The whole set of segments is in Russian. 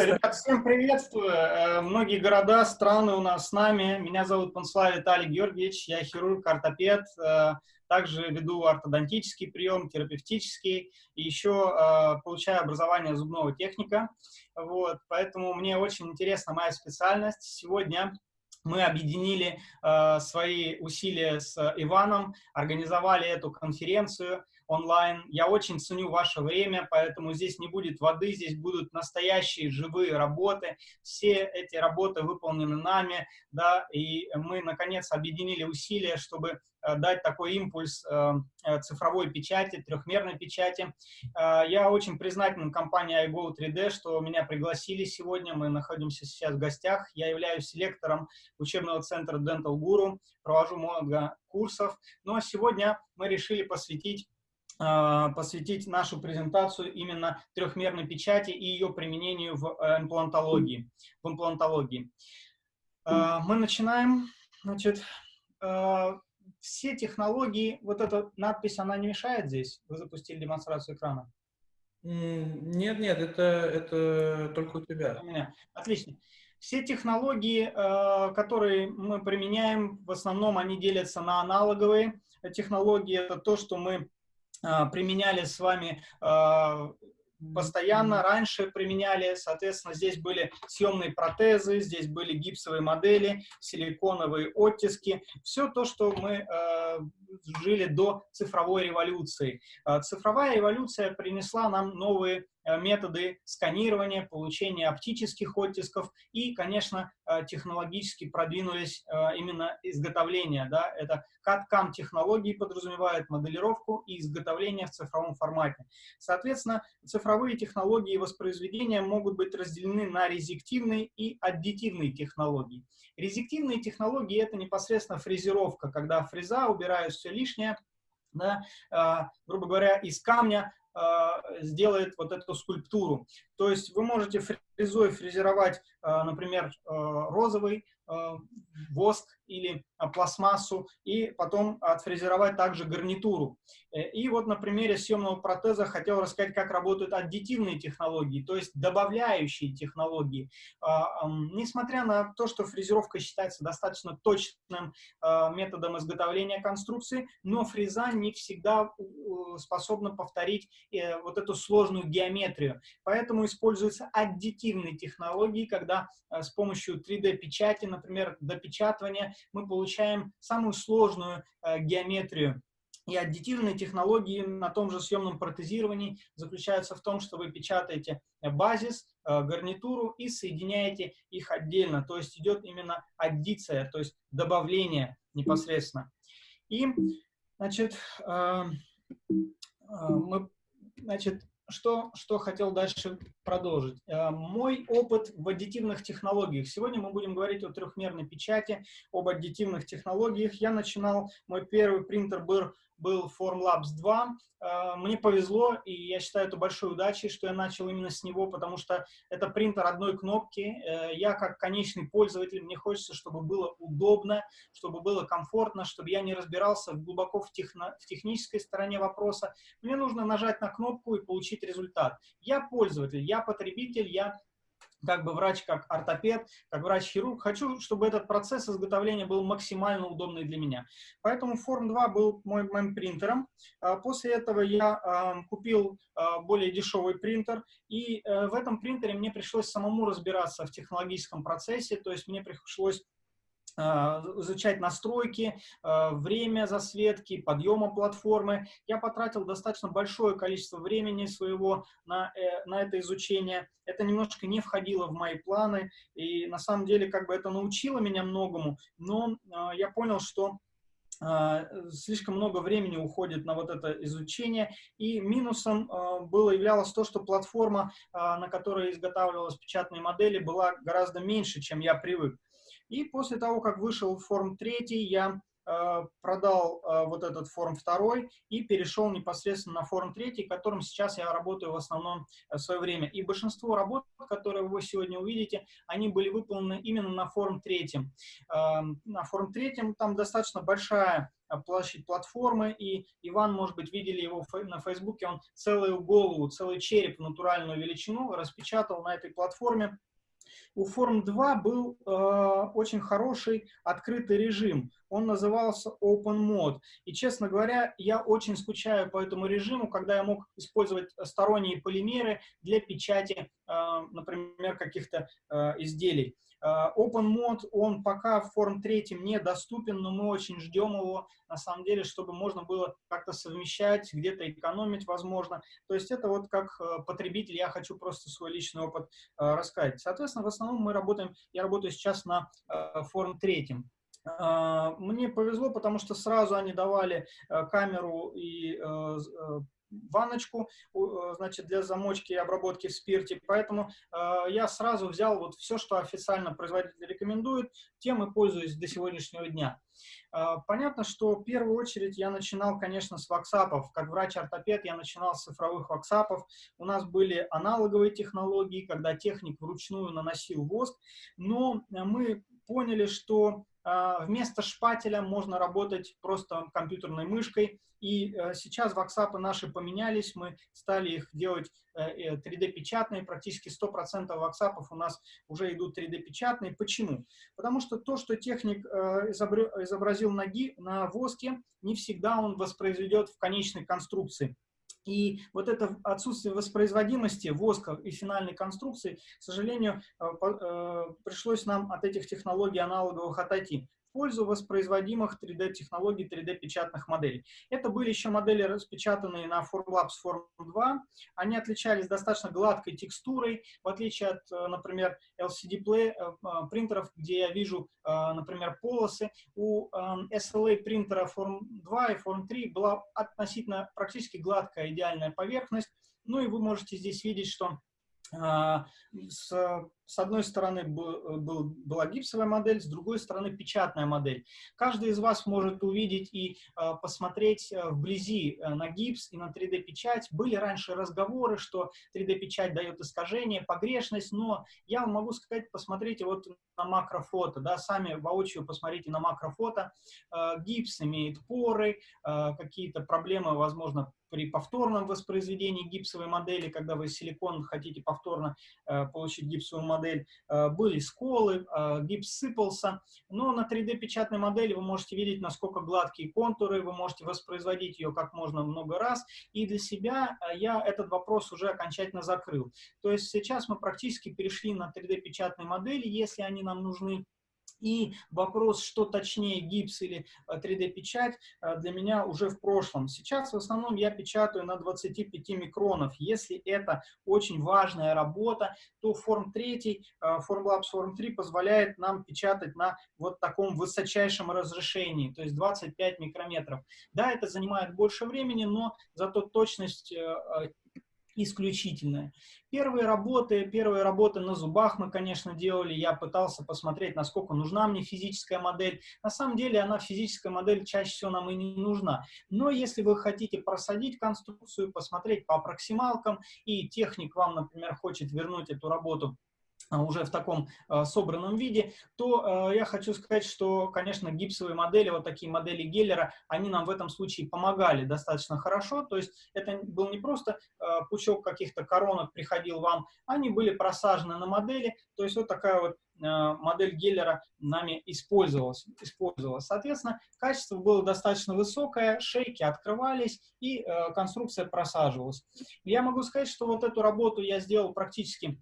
Все, ребят, всем приветствую. Э, многие города, страны у нас с нами. Меня зовут Панслав Виталий Георгиевич, я хирург, ортопед. Э, также веду ортодонтический прием, терапевтический. И еще э, получаю образование зубного техника. Вот, поэтому мне очень интересна моя специальность. Сегодня мы объединили свои усилия с Иваном, организовали эту конференцию онлайн. Я очень ценю ваше время, поэтому здесь не будет воды, здесь будут настоящие живые работы. Все эти работы выполнены нами, да, и мы, наконец, объединили усилия, чтобы э, дать такой импульс э, э, цифровой печати, трехмерной печати. Я очень признателен компании iGo 3D, что меня пригласили сегодня. Мы находимся сейчас в гостях. Я являюсь селектором учебного центра Dental Guru, провожу много курсов. Но сегодня мы решили посвятить а, посвятить нашу презентацию именно трехмерной печати и ее применению в э, имплантологии. В имплантологии. А, мы начинаем. Значит, а, все технологии, вот эта надпись, она не мешает здесь? Вы запустили демонстрацию экрана? Нет, нет, это, это только у тебя. У меня. Отлично. Все технологии, которые мы применяем, в основном они делятся на аналоговые технологии. Это то, что мы а, применяли с вами а, постоянно, раньше применяли, соответственно, здесь были съемные протезы, здесь были гипсовые модели, силиконовые оттиски, все то, что мы э, жили до цифровой революции. Цифровая революция принесла нам новые методы сканирования, получения оптических оттисков и, конечно, э, технологически продвинулись э, именно изготовление. Да? Это CAD-CAM технологии подразумевают моделировку и изготовление в цифровом формате. Соответственно, цифровые технологии воспроизведения могут быть разделены на резективные и аддитивные технологии. Резективные технологии — это непосредственно фрезеровка, когда фреза убирает все лишнее, да, грубо говоря, из камня сделает вот эту скульптуру. То есть вы можете фрезой фрезеровать, а, например, а, розовый воск или пластмассу, и потом отфрезеровать также гарнитуру. Э, и вот на примере съемного протеза хотел рассказать, как работают аддитивные технологии, то есть добавляющие технологии. Несмотря на то, что фрезеровка считается достаточно точным методом изготовления конструкции, но фреза не всегда способна повторить э, вот эту сложную геометрию. Поэтому используются аддитивные технологии, когда э, с помощью 3D-печати, например, допечатывания, мы получаем самую сложную э, геометрию. И аддитивные технологии на том же съемном протезировании заключаются в том, что вы печатаете э, базис, гарнитуру и соединяете их отдельно. То есть идет именно аддиция, то есть добавление непосредственно. И, значит, мы, значит, что, что хотел дальше продолжить. Э, мой опыт в аддитивных технологиях. Сегодня мы будем говорить о трехмерной печати, об аддитивных технологиях. Я начинал, мой первый принтер был был Formlabs 2. Э, мне повезло, и я считаю это большой удачей, что я начал именно с него, потому что это принтер одной кнопки. Э, я как конечный пользователь, мне хочется, чтобы было удобно, чтобы было комфортно, чтобы я не разбирался глубоко в, техно, в технической стороне вопроса. Мне нужно нажать на кнопку и получить результат. Я пользователь, я потребитель, я как бы врач, как ортопед, как врач-хирург, хочу, чтобы этот процесс изготовления был максимально удобный для меня. Поэтому Form 2 был мой, моим принтером. А, после этого я купил а, более дешевый принтер, и э, в этом принтере мне пришлось самому разбираться в технологическом процессе, то есть мне пришлось изучать настройки, а, время засветки, подъема платформы. Я потратил достаточно большое количество времени своего на, э, на это изучение. Это немножко не входило в мои планы, и на самом деле как бы это научило меня многому, но а, я понял, что слишком много времени уходит на вот это изучение, и минусом было являлось то, что платформа, на которой изготавливалась печатные модели, была гораздо меньше, чем я привык. И после того, как вышел форм 3, я продал вот этот форум второй и перешел непосредственно на форум третий, которым сейчас я работаю в основном в свое время. И большинство работ, которые вы сегодня увидите, они были выполнены именно на форум третьем. На форум третьем там достаточно большая площадь платформы, и Иван, может быть, видели его на Фейсбуке, он целую голову, целый череп натуральную величину распечатал на этой платформе. У Form 2 был э, очень хороший открытый режим. Он назывался Open Mode. И, честно говоря, я очень скучаю по этому режиму, когда я мог использовать сторонние полимеры для печати, э, например, каких-то э, изделий. Э, Open Mode, он пока в форм третьем недоступен, но мы очень ждем его, на самом деле, чтобы можно было как-то совмещать, где-то экономить, возможно. То есть это вот как э, потребитель, я хочу просто свой личный опыт э, рассказать. Соответственно, в основном мы работаем, я работаю сейчас на форм третьем. Мне повезло, потому что сразу они давали камеру и ванночку, э, значит, для замочки и обработки в спирте. Поэтому э, я сразу взял вот все, что официально производитель рекомендует, тем и пользуюсь до сегодняшнего дня. Э, понятно, что в первую очередь я начинал, конечно, с ваксапов. Как врач-ортопед я начинал с цифровых ваксапов. У нас были аналоговые технологии, когда техник вручную наносил воск, но мы поняли, что вместо шпателя можно работать просто компьютерной мышкой. И э, сейчас ваксапы наши поменялись, мы стали их делать 3D-печатные, э, практически 100% ваксапов у нас уже идут 3D-печатные. Почему? Потому что то, что техник э, изобразил на, на воске, не всегда он воспроизведет в конечной конструкции. И вот это отсутствие воспроизводимости воска и финальной конструкции, к сожалению, э, э, пришлось нам от этих технологий аналоговых отойти пользу воспроизводимых 3D-технологий, 3D-печатных моделей. Это были еще модели, распечатанные на Formlabs Form 2. Они отличались достаточно гладкой текстурой, в отличие от, э, например, LCD Play, э, э, принтеров, где я вижу, например, полосы. У SLA принтера Form 2 и Form 3 была относительно практически гладкая идеальная поверхность. Ну и вы можете здесь видеть, что с, с одной стороны был, был, была гипсовая модель, с другой стороны печатная модель. Каждый из вас может увидеть и э, посмотреть э, вблизи э, на гипс и на 3D-печать. Были раньше разговоры, что 3D-печать дает искажение, погрешность, но я вам могу сказать, посмотрите вот на макрофото, да, сами воочию посмотрите на макрофото. Э, гипс имеет поры, э, какие-то проблемы, возможно, при повторном воспроизведении гипсовой модели, когда вы силикон хотите повторно э, получить гипсовую модель, э, были сколы, э, гипс сыпался, но на 3D-печатной модели вы можете видеть, насколько гладкие контуры, вы можете воспроизводить ее как можно много раз, и для себя э, я этот вопрос уже окончательно закрыл. То есть сейчас мы практически перешли на 3D-печатные модели, если они нам нужны, и вопрос, что точнее гипс или 3D-печать, э, э, для меня уже в прошлом. Сейчас в основном я печатаю на 25 микронов. Если это очень важная работа, то Form 3, Formlabs Form 3 позволяет нам печатать на вот таком высочайшем разрешении, то есть 25 микрометров. Да, это занимает больше времени, но зато точность исключительная. Первые работы, первые работы на зубах мы, конечно, делали. Я пытался посмотреть, насколько нужна мне физическая модель. На самом деле, она физическая модель чаще всего нам и не нужна. Но если вы хотите просадить конструкцию, посмотреть по проксималкам, и техник вам, например, хочет вернуть эту работу уже в таком э, собранном виде, то э, я хочу сказать, что, конечно, гипсовые модели, вот такие модели Геллера, они нам в этом случае помогали достаточно хорошо, то есть это был не просто э, пучок каких-то коронок приходил вам, они были просажены на модели, то есть вот такая вот модель Геллера нами использовалась, использовалась. Соответственно, качество было достаточно высокое, шейки открывались и э, конструкция просаживалась. Я могу сказать, что вот эту работу я сделал практически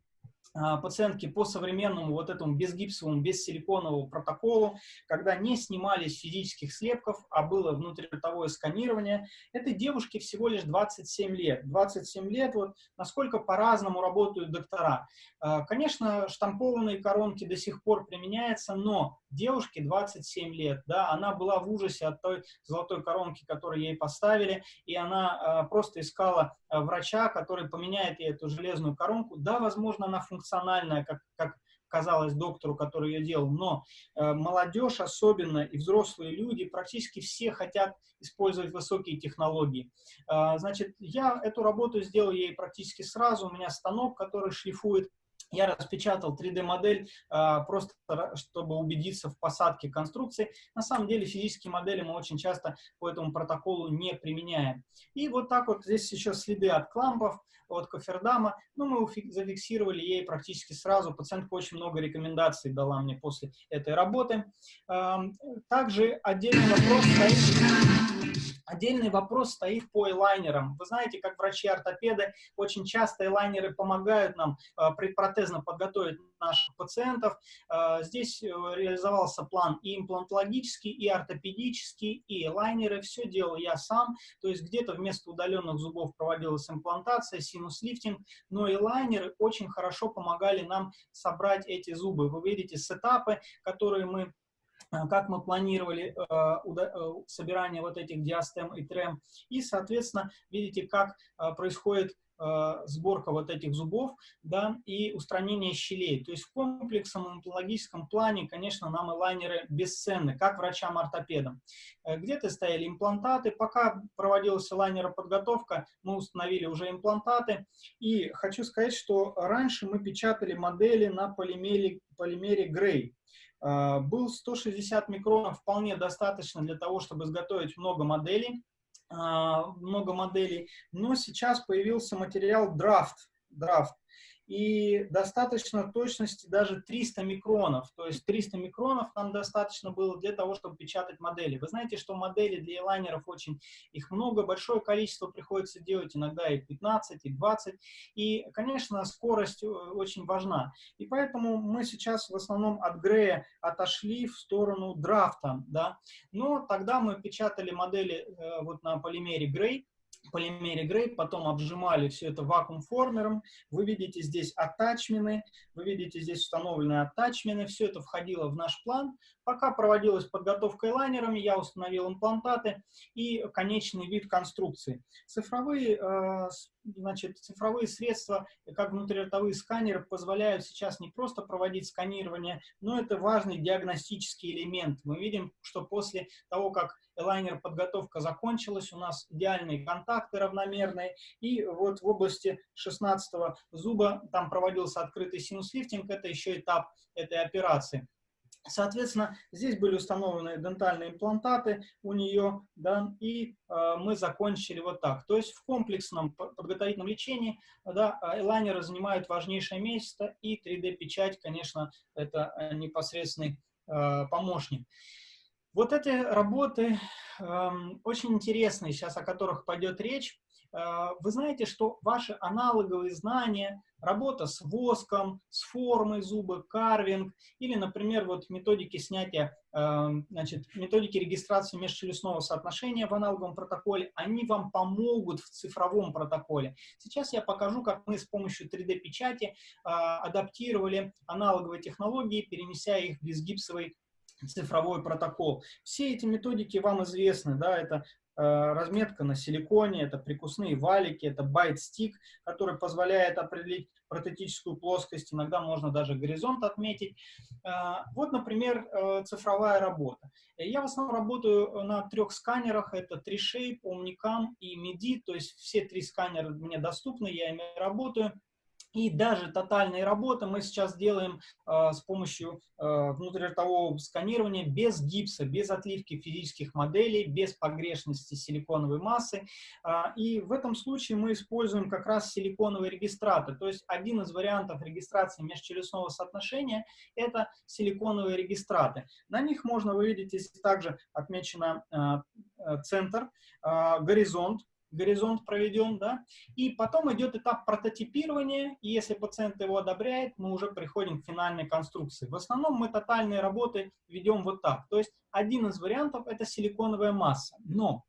пациентки по современному вот этому безгипсовому, бессиликоновому протоколу, когда не снимались физических слепков, а было внутриротовое сканирование. Этой девушке всего лишь 27 лет. 27 лет, вот насколько по-разному работают доктора. А, конечно, штампованные коронки до сих пор применяются, но девушке 27 лет, да, она была в ужасе от той золотой коронки, которую ей поставили, и она э, просто искала врача, который поменяет ей эту железную коронку. Да, возможно, она функциональная, как, как казалось доктору, который ее делал, но э, молодежь особенно и взрослые люди, практически все хотят использовать высокие технологии. Э, значит, я эту работу сделал ей практически сразу, у меня станок, который шлифует я распечатал 3D-модель а, просто, чтобы убедиться в посадке конструкции. На самом деле физические модели мы очень часто по этому протоколу не применяем. И вот так вот здесь еще следы от клампов, от кофердама. Ну, мы зафиксировали ей практически сразу. Пациентка очень много рекомендаций дала мне после этой работы. Также отдельный вопрос стоит Отдельный вопрос стоит по элайнерам. Вы знаете, как врачи-ортопеды, очень часто элайнеры помогают нам э, предпротезно подготовить наших пациентов. Э, здесь э, реализовался план и имплантологический, и ортопедический, и элайнеры. Все делал я сам. То есть где-то вместо удаленных зубов проводилась имплантация, синус-лифтинг, но элайнеры очень хорошо помогали нам собрать эти зубы. Вы видите сетапы, которые мы как мы планировали э, э, собирание вот этих диастем и трем. И, соответственно, видите, как происходит сборка вот этих зубов, да, и устранение щелей. То есть в комплексном имплантологическом плане, конечно, нам элайнеры бесценны, как врачам-ортопедам. Где-то стояли имплантаты, пока проводилась элайнероподготовка, мы установили уже имплантаты. И хочу сказать, что раньше мы печатали модели на полимере, полимере Грей. А, был 160 микронов, вполне достаточно для того, чтобы изготовить много моделей, а, много моделей, но сейчас появился материал Draft, Draft и достаточно точности даже 300 микронов. То есть 300 микронов нам достаточно было для того, чтобы печатать модели. Вы знаете, что модели для лайнеров очень, их много, большое количество приходится делать, иногда и 15, и 20. И, конечно, скорость э, очень важна. И поэтому мы сейчас в основном от Грея отошли в сторону драфта. Да? Но тогда мы печатали модели э, вот на полимере Грей, полимере Грей, потом обжимали все это вакуум-формером. Вы видите здесь атачмены, вы видите здесь установленные атачмены, все это входило в наш план. Пока проводилась подготовка лайнерами, я установил имплантаты и конечный вид конструкции. Цифровые, э, значит, цифровые средства, как внутриротовые сканеры, позволяют сейчас не просто проводить сканирование, но это важный диагностический элемент. Мы видим, что после того, как лайнер подготовка закончилась, у нас идеальные контакты равномерные, и вот в области 16 зуба там проводился открытый синус-лифтинг, это еще этап этой операции. Соответственно, здесь были установлены дентальные имплантаты у нее, да, и э, мы закончили вот так. То есть в комплексном подготовительном лечении да, элайнеры занимают важнейшее место, и 3D-печать, конечно, это э, непосредственный э, помощник. Вот эти работы э, очень интересные, сейчас о которых пойдет речь. Э, вы знаете, что ваши аналоговые знания, работа с воском, с формой зуба, карвинг, или, например, вот методики снятия, э, значит, методики регистрации межчелюстного соотношения в аналоговом протоколе, они вам помогут в цифровом протоколе. Сейчас я покажу, как мы с помощью 3D-печати э, адаптировали аналоговые технологии, перенеся их в безгипсовый цифровой протокол. Все эти методики вам известны, да, это разметка на силиконе, это прикусные валики, это bite stick, который позволяет определить протетическую плоскость, иногда можно даже горизонт отметить. Э, вот, например, э, цифровая работа. Я в основном работаю на трех сканерах, это 3Shape, Omnicam и Medit, то есть все три сканера мне доступны, я ими работаю. И даже тотальные работы мы сейчас делаем э, с помощью э, внутриротового сканирования без гипса, без отливки физических моделей, без погрешности силиконовой массы. Э, и в этом случае мы используем как раз силиконовые регистраты. То есть один из вариантов регистрации межчелюстного соотношения – это силиконовые регистраты. На них можно, вы видите, также отмечено э центр, э, горизонт, горизонт проведен, да, и потом идет этап прототипирования, и если пациент его одобряет, мы уже приходим к финальной конструкции. В основном мы тотальные работы ведем вот так, то есть один из вариантов это силиконовая масса, но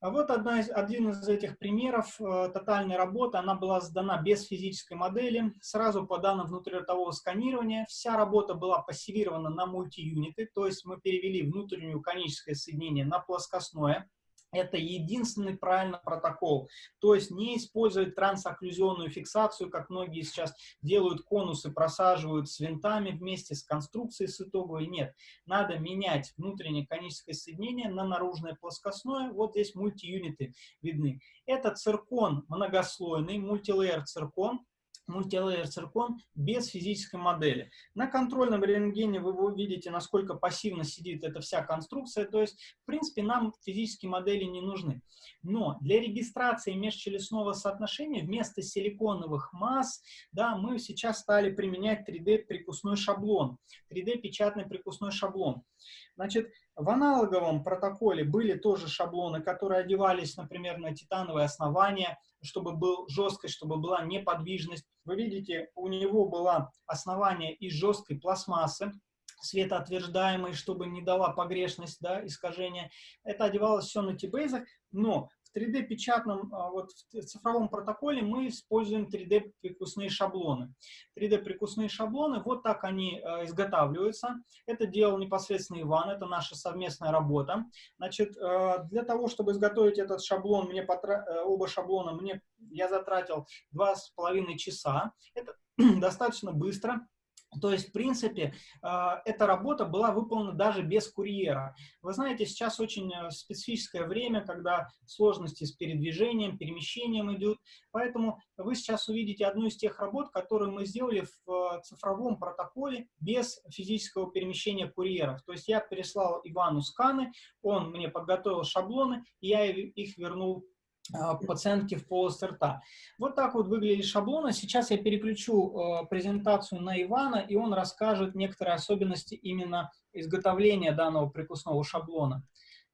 вот одна из, один из этих примеров э, тотальной работы, она была сдана без физической модели, сразу по данным внутриротового сканирования. Вся работа была пассивирована на мультиюниты, то есть мы перевели внутреннее коническое соединение на плоскостное, это единственный правильный протокол. То есть не использовать трансокклюзионную фиксацию, как многие сейчас делают конусы, просаживают с винтами вместе с конструкцией с итоговой. Нет, надо менять внутреннее коническое соединение на наружное плоскостное. Вот здесь мультиюниты видны. Это циркон многослойный, мультилейер циркон мультилейер циркон без физической модели. На контрольном рентгене вы увидите, насколько пассивно сидит эта вся конструкция, то есть, в принципе, нам физические модели не нужны. Но для регистрации межчелюстного соотношения вместо силиконовых масс, да, мы сейчас стали применять 3D-прикусной шаблон, 3D-печатный прикусной шаблон. Значит, в аналоговом протоколе были тоже шаблоны, которые одевались, например, на титановое основание, чтобы был жесткость, чтобы была неподвижность. Вы видите, у него было основание из жесткой пластмассы, светоотверждаемой, чтобы не дала погрешность, да, искажение. Это одевалось все на тибейзах, но в 3D-печатном, а, вот в цифровом протоколе мы используем 3D-прикусные шаблоны. 3D-прикусные шаблоны, вот так они а, изготавливаются. Это делал непосредственно Иван, это наша совместная работа. Значит, а, для того, чтобы изготовить этот шаблон, мне потра... Э, оба шаблона, мне, я затратил два с половиной часа. Это достаточно быстро. То есть, в принципе, а, эта работа была выполнена даже без курьера. Вы знаете, сейчас очень э, специфическое время, когда сложности с передвижением, перемещением идут. Поэтому вы сейчас увидите одну из тех работ, которые мы сделали в э, цифровом протоколе без физического перемещения курьеров. То есть я переслал Ивану сканы, он мне подготовил шаблоны, я их вернул пациентки в полости рта. Вот так вот выглядит шаблоны. Сейчас я переключу э, презентацию на Ивана, и он расскажет некоторые особенности именно изготовления данного прикусного шаблона.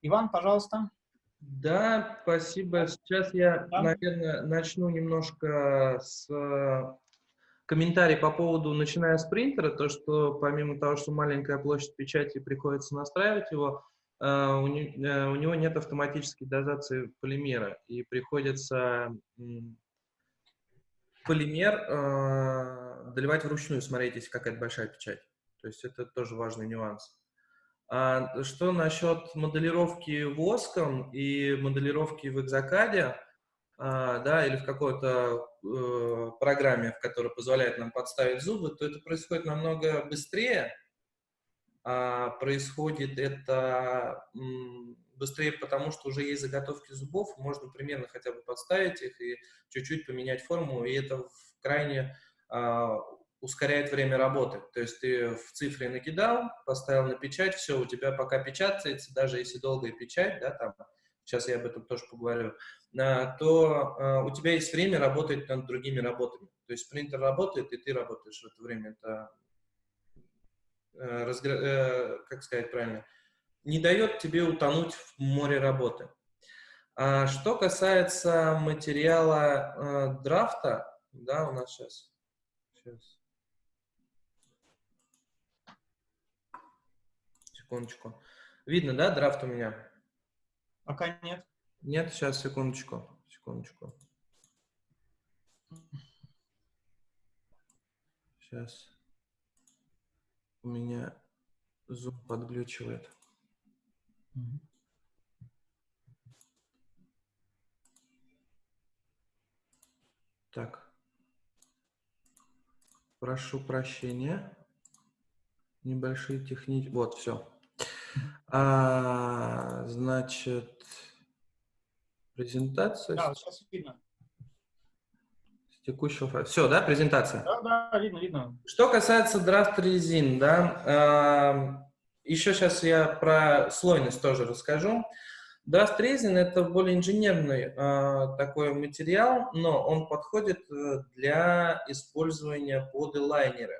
Иван, пожалуйста. Да, спасибо. Сейчас я, да. наверное, начну немножко с э, комментарий по поводу, начиная с принтера, то, что помимо того, что маленькая площадь печати, приходится настраивать его, а, у, не, э, у него нет автоматической дозации полимера, и приходится полимер э, доливать вручную, смотрите, какая-то большая печать. То есть это тоже важный нюанс. А что насчет моделировки воском и моделировки в экзокаде, а, да, или в какой-то э, программе, в которой позволяет нам подставить зубы, то это происходит намного быстрее, а, происходит это быстрее, потому что уже есть заготовки зубов, можно примерно хотя бы подставить их и чуть-чуть поменять форму, и это крайне а, ускоряет время работы. То есть ты в цифре накидал, поставил на печать, все, у тебя пока печатается, даже если долгая печать, да, там, сейчас я об этом тоже поговорю, а, то у тебя есть время работать над другими работами. То есть принтер работает, и ты работаешь в это время. Это как сказать правильно, не дает тебе утонуть в море работы. А что касается материала э, драфта, да, у нас сейчас, сейчас, секундочку. Видно, да, драфт у меня? Пока нет. Нет, сейчас, секундочку, секундочку. Сейчас у меня Zoom подглючивает. Так. Прошу прощения. Небольшие технические... Вот, все. А, значит, презентация. Да, сейчас видно текущего файла. Все, да, презентация? Да, да, видно, видно. Что касается драфт резин, да, э, еще сейчас я про слойность тоже расскажу. Драфт резин это более инженерный э, такой материал, но он подходит э, для использования под элайнеры.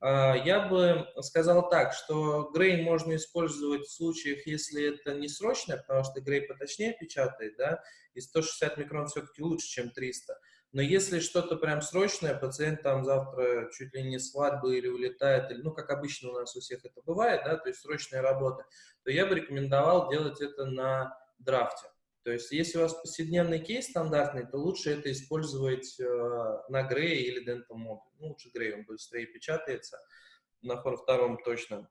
Э, я бы сказал так, что грей можно использовать в случаях, если это не срочно, потому что грей поточнее печатает, да, и 160 микрон все-таки лучше, чем 300. Но если что-то прям срочное, пациент там завтра чуть ли не свадьбы или улетает, или, ну, как обычно у нас у всех это бывает, да, то есть срочная работа, то я бы рекомендовал делать это на драфте. То есть если у вас повседневный кейс стандартный, то лучше это использовать э, на Грей или Dental. Ну, лучше Грей, он быстрее печатается, на втором точно.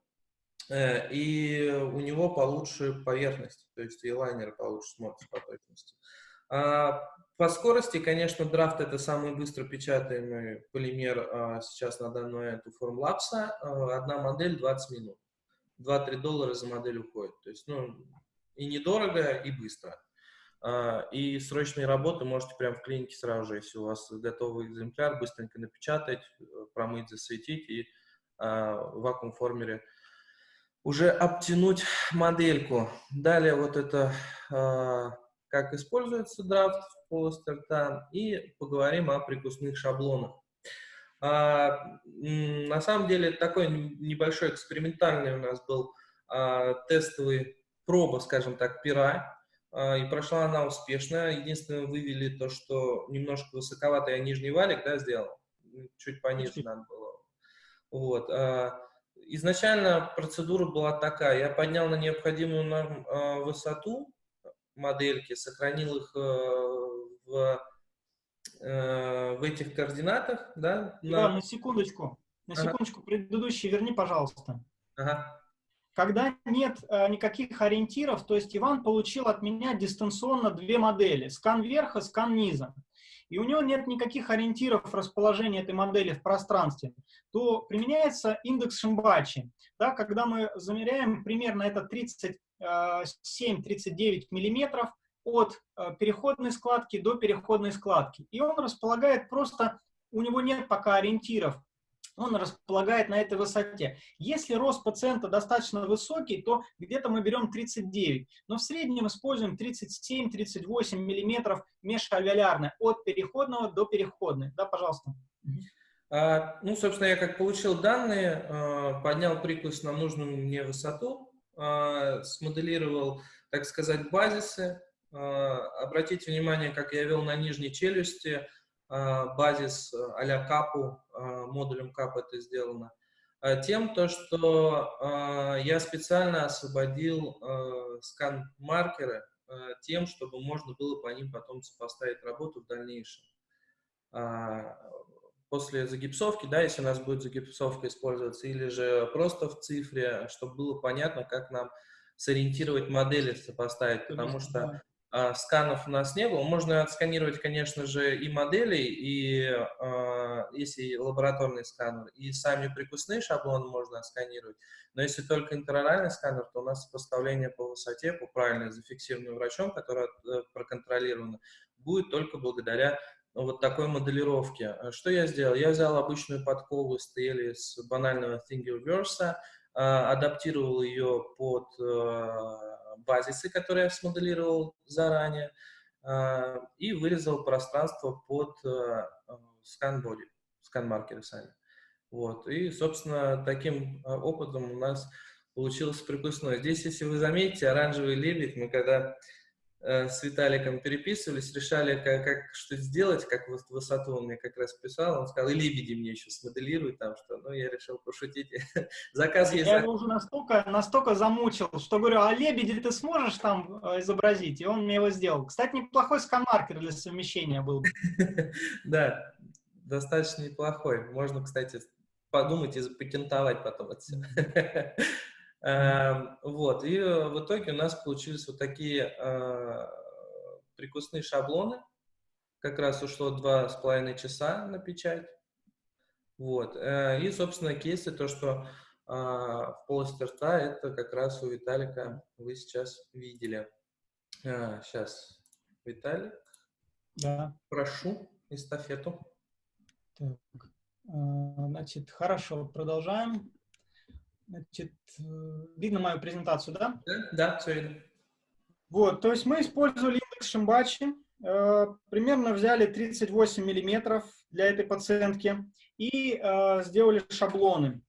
Э, и у него получше поверхность, то есть и лайнер получше смотрится по точности. А по скорости, конечно, драфт это самый быстро печатаемый полимер а, сейчас на данный момент у Formlabs. А, одна модель 20 минут. 2-3 доллара за модель уходит. То есть, ну, и недорого, и быстро. И срочные работы можете прямо в клинике сразу же, если у вас готовый экземпляр, быстренько напечатать, промыть, засветить и в вакуум-формере уже обтянуть модельку. Далее вот это, как используется драфт в полости рта, и поговорим о прикусных шаблонах. А, на самом деле такой небольшой экспериментальный у нас был а, тестовый проба, скажем так, пера, а, и прошла она успешно. Единственное, вывели то, что немножко высоковато я нижний валик да, сделал, чуть пониже надо было. Вот. А, изначально процедура была такая, я поднял на необходимую нам а, высоту модельки, сохранил их э, в э, в этих координатах, да? На, на секундочку, на ага. секундочку, предыдущий верни, пожалуйста. Ага. Когда нет э, никаких ориентиров, то есть Иван получил от меня дистанционно две модели, скан верха, скан низа, и у него нет никаких ориентиров расположения этой модели в пространстве, то применяется индекс Шимбачи. Да, когда мы замеряем примерно это 37-39 э, миллиметров, от э, переходной складки до переходной складки. И он располагает просто, у него нет пока ориентиров, он располагает на этой высоте. Если рост пациента достаточно высокий, то где-то мы берем 39, но в среднем используем 37-38 миллиметров межальвеолярно от переходного до переходной. Да, пожалуйста. А, ну, собственно, я как получил данные, а, поднял прикус на нужную мне высоту, смоделировал, так сказать, базисы, а, обратите внимание, как я вел на нижней челюсти, а, базис а-ля капу, модулем кап это сделано. Тем, то, что я специально освободил скан-маркеры тем, чтобы можно было по ним потом сопоставить работу в дальнейшем. После загипсовки, да, если у нас будет загипсовка использоваться, или же просто в цифре, чтобы было понятно, как нам сориентировать модели, сопоставить, потому что а, сканов у нас не было. Можно отсканировать, конечно же, и модели, и э, если лабораторный сканер, и сами прикусные шаблоны можно отсканировать. Но если только интероральный сканер, то у нас сопоставление по высоте, по правильно зафиксированным врачом, которое э, проконтролировано, будет только благодаря вот такой моделировке. Что я сделал? Я взял обычную подкову стели с банального Thingiverse, э, адаптировал ее под э, базисы, которые я смоделировал заранее, и вырезал пространство под скан-боди, скан-маркеры сами. Вот. И, собственно, таким опытом у нас получилось припускной. Здесь, если вы заметите, оранжевый лебедь, мы когда Э, с Виталиком переписывались, решали, как, как что сделать, как вот высоту он мне как раз писал, он сказал, и лебеди мне еще смоделируй там что, ну, я решил пошутить. Заказ есть. Я его уже настолько, настолько замучил, что говорю, а лебеди ты сможешь там э, изобразить? И он мне его сделал. Кстати, неплохой скан-маркер для совмещения был. Да, достаточно неплохой. Можно, кстати, подумать и запатентовать потом это все. Эм, вот, и э, в итоге у нас получились вот такие э, прикусные шаблоны. Как раз ушло два с половиной часа на печать. Вот. Э, и, собственно, кейсы, то, что в полости рта, это как раз у Виталика вы сейчас видели. Сейчас, Виталик. Да. Прошу эстафету. Так. Значит, хорошо, продолжаем. Значит, э, видно мою презентацию, да? Да, да, все видно. Вот, то есть мы использовали индекс Шимбачи, э, примерно взяли 38 миллиметров для этой пациентки и э, сделали шаблоны.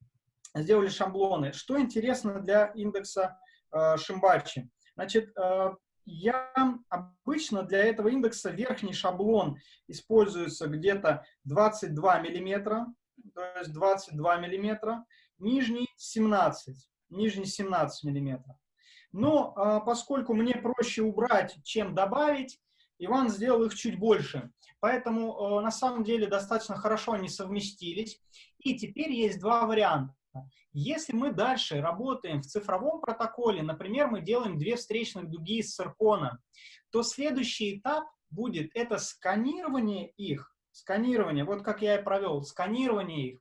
Сделали шаблоны. Что интересно для индекса э, Шимбачи? Значит, я обычно для этого индекса верхний шаблон используется где-то 22 миллиметра, то есть 22 миллиметра нижний 17, нижний 17 миллиметров. Но а, поскольку мне проще убрать, чем добавить, Иван сделал их чуть больше. Поэтому а, на самом деле достаточно хорошо они совместились. И теперь есть два варианта. Если мы дальше работаем в цифровом протоколе, например, мы делаем две встречных дуги из циркона, то следующий этап будет это сканирование их, сканирование, вот как я и провел, сканирование их.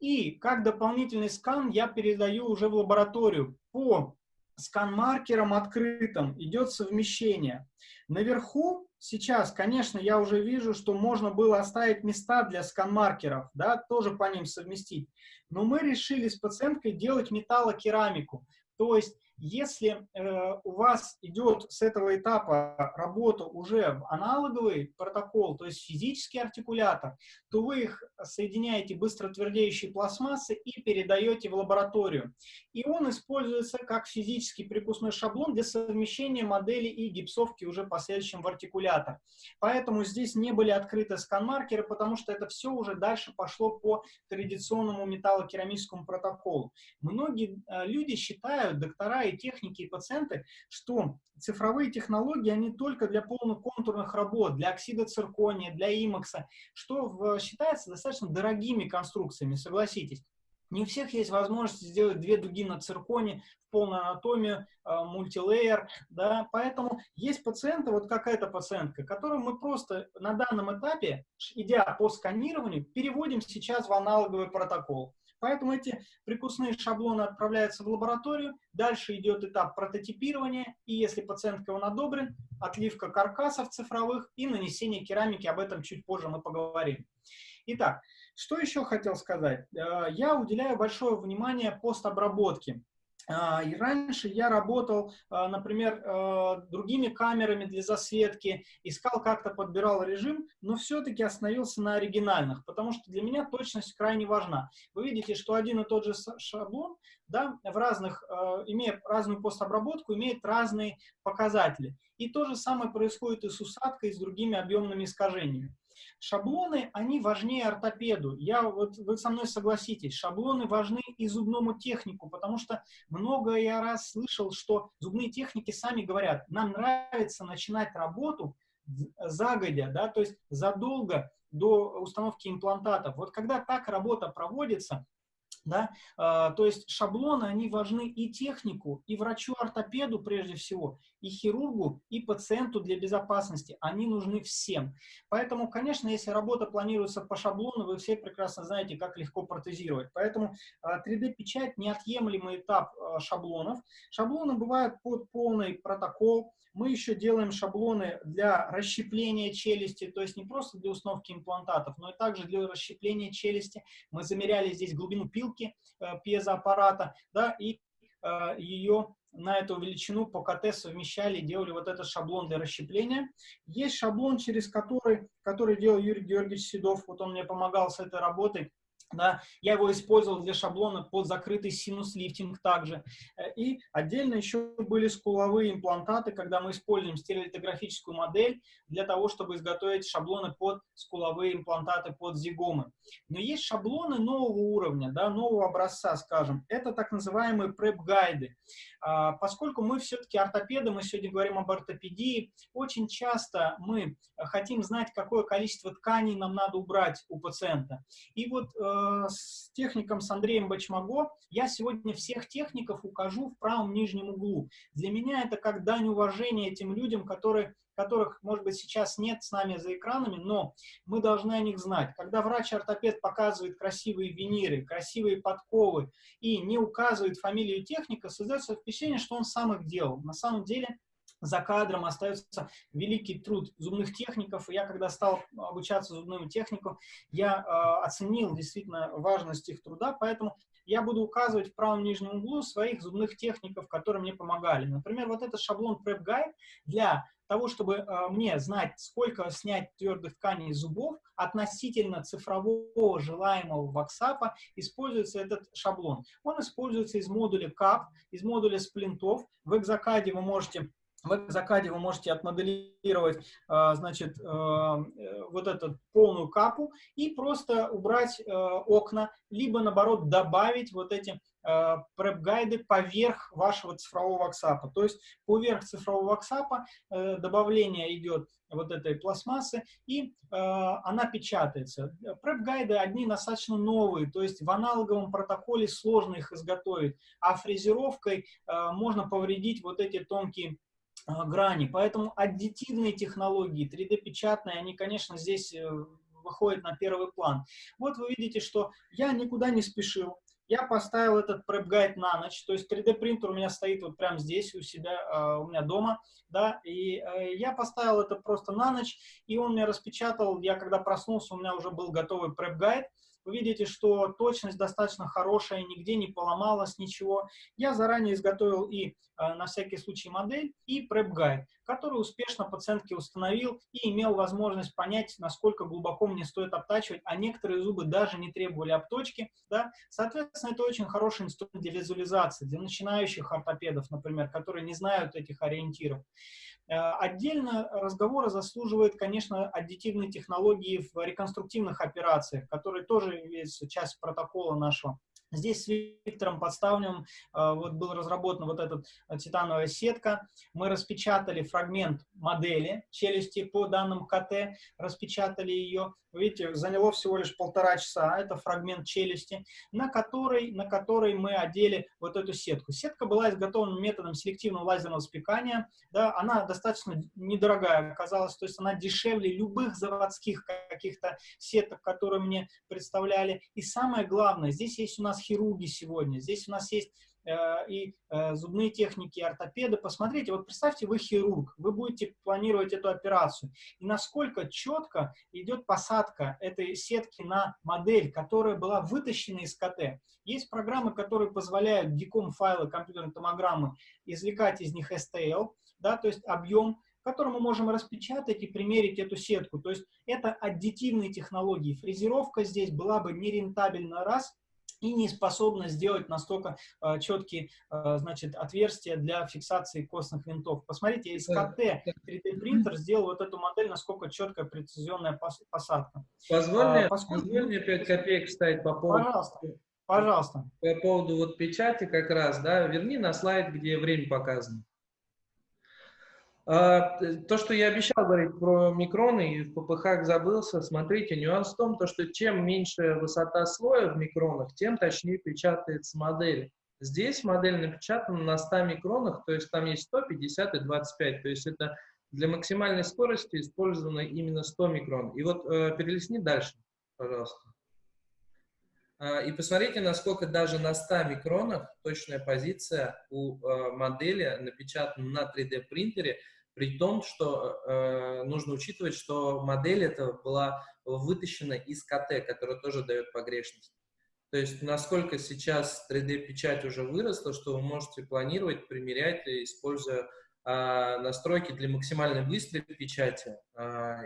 И как дополнительный скан я передаю уже в лабораторию по скан-маркерам открытым идет совмещение. Наверху сейчас, конечно, я уже вижу, что можно было оставить места для скан-маркеров, да, тоже по ним совместить. Но мы решили с пациенткой делать металлокерамику. То есть если э, у вас идет с этого этапа работа уже в аналоговый протокол, то есть физический артикулятор, то вы их соединяете быстро твердеющей пластмассы и передаете в лабораторию. И он используется как физический прикусной шаблон для совмещения модели и гипсовки уже последующим в артикулятор. Поэтому здесь не были открыты скан-маркеры, потому что это все уже дальше пошло по традиционному металлокерамическому протоколу. Многие э, люди считают, доктора и техники, и пациенты, что цифровые технологии, они только для полноконтурных работ, для оксида циркония, для имакса, что в, считается достаточно дорогими конструкциями, согласитесь. Не у всех есть возможность сделать две дуги на цирконе в полную анатомию, э, мультилейер, да, поэтому есть пациенты, вот какая-то пациентка, которую мы просто на данном этапе, идя по сканированию, переводим сейчас в аналоговый протокол. Поэтому эти прикусные шаблоны отправляются в лабораторию, дальше идет этап прототипирования, и если пациентка он одобрен, отливка каркасов цифровых и нанесение керамики, об этом чуть позже мы поговорим. Итак, что еще хотел сказать? Э, я уделяю большое внимание постобработке. А, и раньше я работал, а, например, а, другими камерами для засветки, искал как-то, подбирал режим, но все-таки остановился на оригинальных, потому что для меня точность крайне важна. Вы видите, что один и тот же шаблон, да, в разных, имея разную постобработку, имеет разные показатели. И то же самое происходит и с усадкой, и с другими объемными искажениями. Шаблоны, они важнее ортопеду. Я, вот, вы со мной согласитесь, шаблоны важны и зубному технику, потому что много я раз слышал, что зубные техники сами говорят, нам нравится начинать работу загодя, да, то есть задолго до установки имплантатов. Вот когда так работа проводится, да? А, то есть шаблоны, они важны и технику, и врачу-ортопеду прежде всего, и хирургу, и пациенту для безопасности. Они нужны всем. Поэтому, конечно, если работа планируется по шаблону, вы все прекрасно знаете, как легко протезировать. Поэтому 3D-печать а, – неотъемлемый этап а, шаблонов. Шаблоны бывают под полный протокол, мы еще делаем шаблоны для расщепления челюсти, то есть не просто для установки имплантатов, но и также для расщепления челюсти. Мы замеряли здесь глубину пилки э, пьезоаппарата, да, и э, ее на эту величину по КТ совмещали, делали вот этот шаблон для расщепления. Есть шаблон, через который, который делал Юрий Георгиевич Седов, вот он мне помогал с этой работой, да, я его использовал для шаблона под закрытый синус-лифтинг также. Э, и отдельно еще были скуловые имплантаты, когда мы используем стереолитографическую модель для того, чтобы изготовить шаблоны под скуловые имплантаты, под зигомы. Но есть шаблоны нового уровня, да, нового образца, скажем. Это так называемые преп-гайды. А, поскольку мы все-таки ортопеды, мы сегодня говорим об ортопедии, очень часто мы хотим знать, какое количество тканей нам надо убрать у пациента. И вот э, с техником, с Андреем Бачмаго, я сегодня всех техников укажу в правом нижнем углу. Для меня это как дань уважения этим людям, которые которых, может быть, сейчас нет с нами за экранами, но мы должны о них знать. Когда врач-ортопед показывает красивые виниры, красивые подковы и не указывает фамилию техника, создается впечатление, что он сам их делал. На самом деле за кадром остается великий труд зубных техников. И я, когда стал обучаться зубному технику, я э, оценил действительно важность их труда, поэтому я буду указывать в правом нижнем углу своих зубных техников, которые мне помогали. Например, вот этот шаблон Prep Guide для того, чтобы э, мне знать, сколько снять твердых тканей зубов, относительно цифрового желаемого ваксапа используется этот шаблон. Он используется из модуля CAP, из модуля сплинтов. В экзакаде вы можете в Закаде вы можете отмоделировать, э, значит, э, вот эту полную капу и просто убрать окна, либо, наоборот, добавить вот эти преп-гайды поверх вашего цифрового WhatsApp. То есть поверх цифрового WhatsApp добавление идет вот этой пластмассы, и э, она печатается. Преп-гайды одни достаточно новые, то есть в аналоговом протоколе сложно их изготовить, а фрезеровкой э, можно повредить вот эти тонкие э, грани. Поэтому аддитивные технологии, 3D-печатные, они, конечно, здесь э, выходят на первый план. Вот вы видите, что я никуда не спешил, я поставил этот преп-гайд на ночь, то есть 3D принтер у меня стоит вот прямо здесь у себя, э, у меня дома, да, и э, я поставил это просто на ночь, и он мне распечатал, я когда проснулся, у меня уже был готовый преп-гайд, вы видите, что точность достаточно хорошая, нигде не поломалась ничего. Я заранее изготовил и э, на всякий случай модель, и преп-гайд, который успешно пациентке установил и имел возможность понять, насколько глубоко мне стоит обтачивать, а некоторые зубы даже не требовали обточки. Да? Соответственно, это очень хороший инструмент для визуализации, для начинающих ортопедов, например, которые не знают этих ориентиров. Э, отдельно разговора заслуживает, конечно, аддитивные технологии в реконструктивных операциях, которые тоже есть часть протокола нашего. Здесь с Виктором Подставневым э, вот был разработан вот эта титановая сетка. Мы распечатали фрагмент модели челюсти по данным КТ, распечатали ее. Видите, заняло всего лишь полтора часа. Это фрагмент челюсти, на который, на который мы одели вот эту сетку. Сетка была изготовлена методом селективного лазерного спекания. Да, она достаточно недорогая оказалась, то есть она дешевле любых заводских каких-то сеток, которые мне представляли. И самое главное, здесь есть у нас хирурги сегодня, здесь у нас есть и э, зубные техники, и ортопеды. Посмотрите, вот представьте, вы хирург, вы будете планировать эту операцию, и насколько четко идет посадка этой сетки на модель, которая была вытащена из КТ. Есть программы, которые позволяют диком файлы компьютерной томограммы извлекать из них STL, да, то есть объем, который мы можем распечатать и примерить эту сетку. То есть это аддитивные технологии. Фрезеровка здесь была бы нерентабельна раз, и не способна сделать настолько э, четкие э, значит, отверстия для фиксации костных винтов. Посмотрите, из КТ 3D принтер сделал вот эту модель, насколько четкая прецизионная посадка. Позволь, а, мне, поскольку... позволь мне 5 копеек вставить по поводу... Пожалуйста. Пожалуйста. По поводу вот печати как раз, да, верни на слайд, где время показано. А, то, что я обещал говорить про микроны и в ППХ забылся, смотрите, нюанс в том, то, что чем меньше высота слоя в микронах, тем точнее печатается модель. Здесь модель напечатана на 100 микронах, то есть там есть 100, 50 и 25, то есть это для максимальной скорости использовано именно 100 микрон. И вот э, перелистни дальше, пожалуйста. Э, и посмотрите, насколько даже на 100 микронах точная позиция у э, модели напечатана на 3D принтере, при том, что э, нужно учитывать, что модель эта была вытащена из КТ, которая тоже дает погрешность. То есть насколько сейчас 3D-печать уже выросла, что вы можете планировать, примерять, используя э, настройки для максимально быстрой печати, э,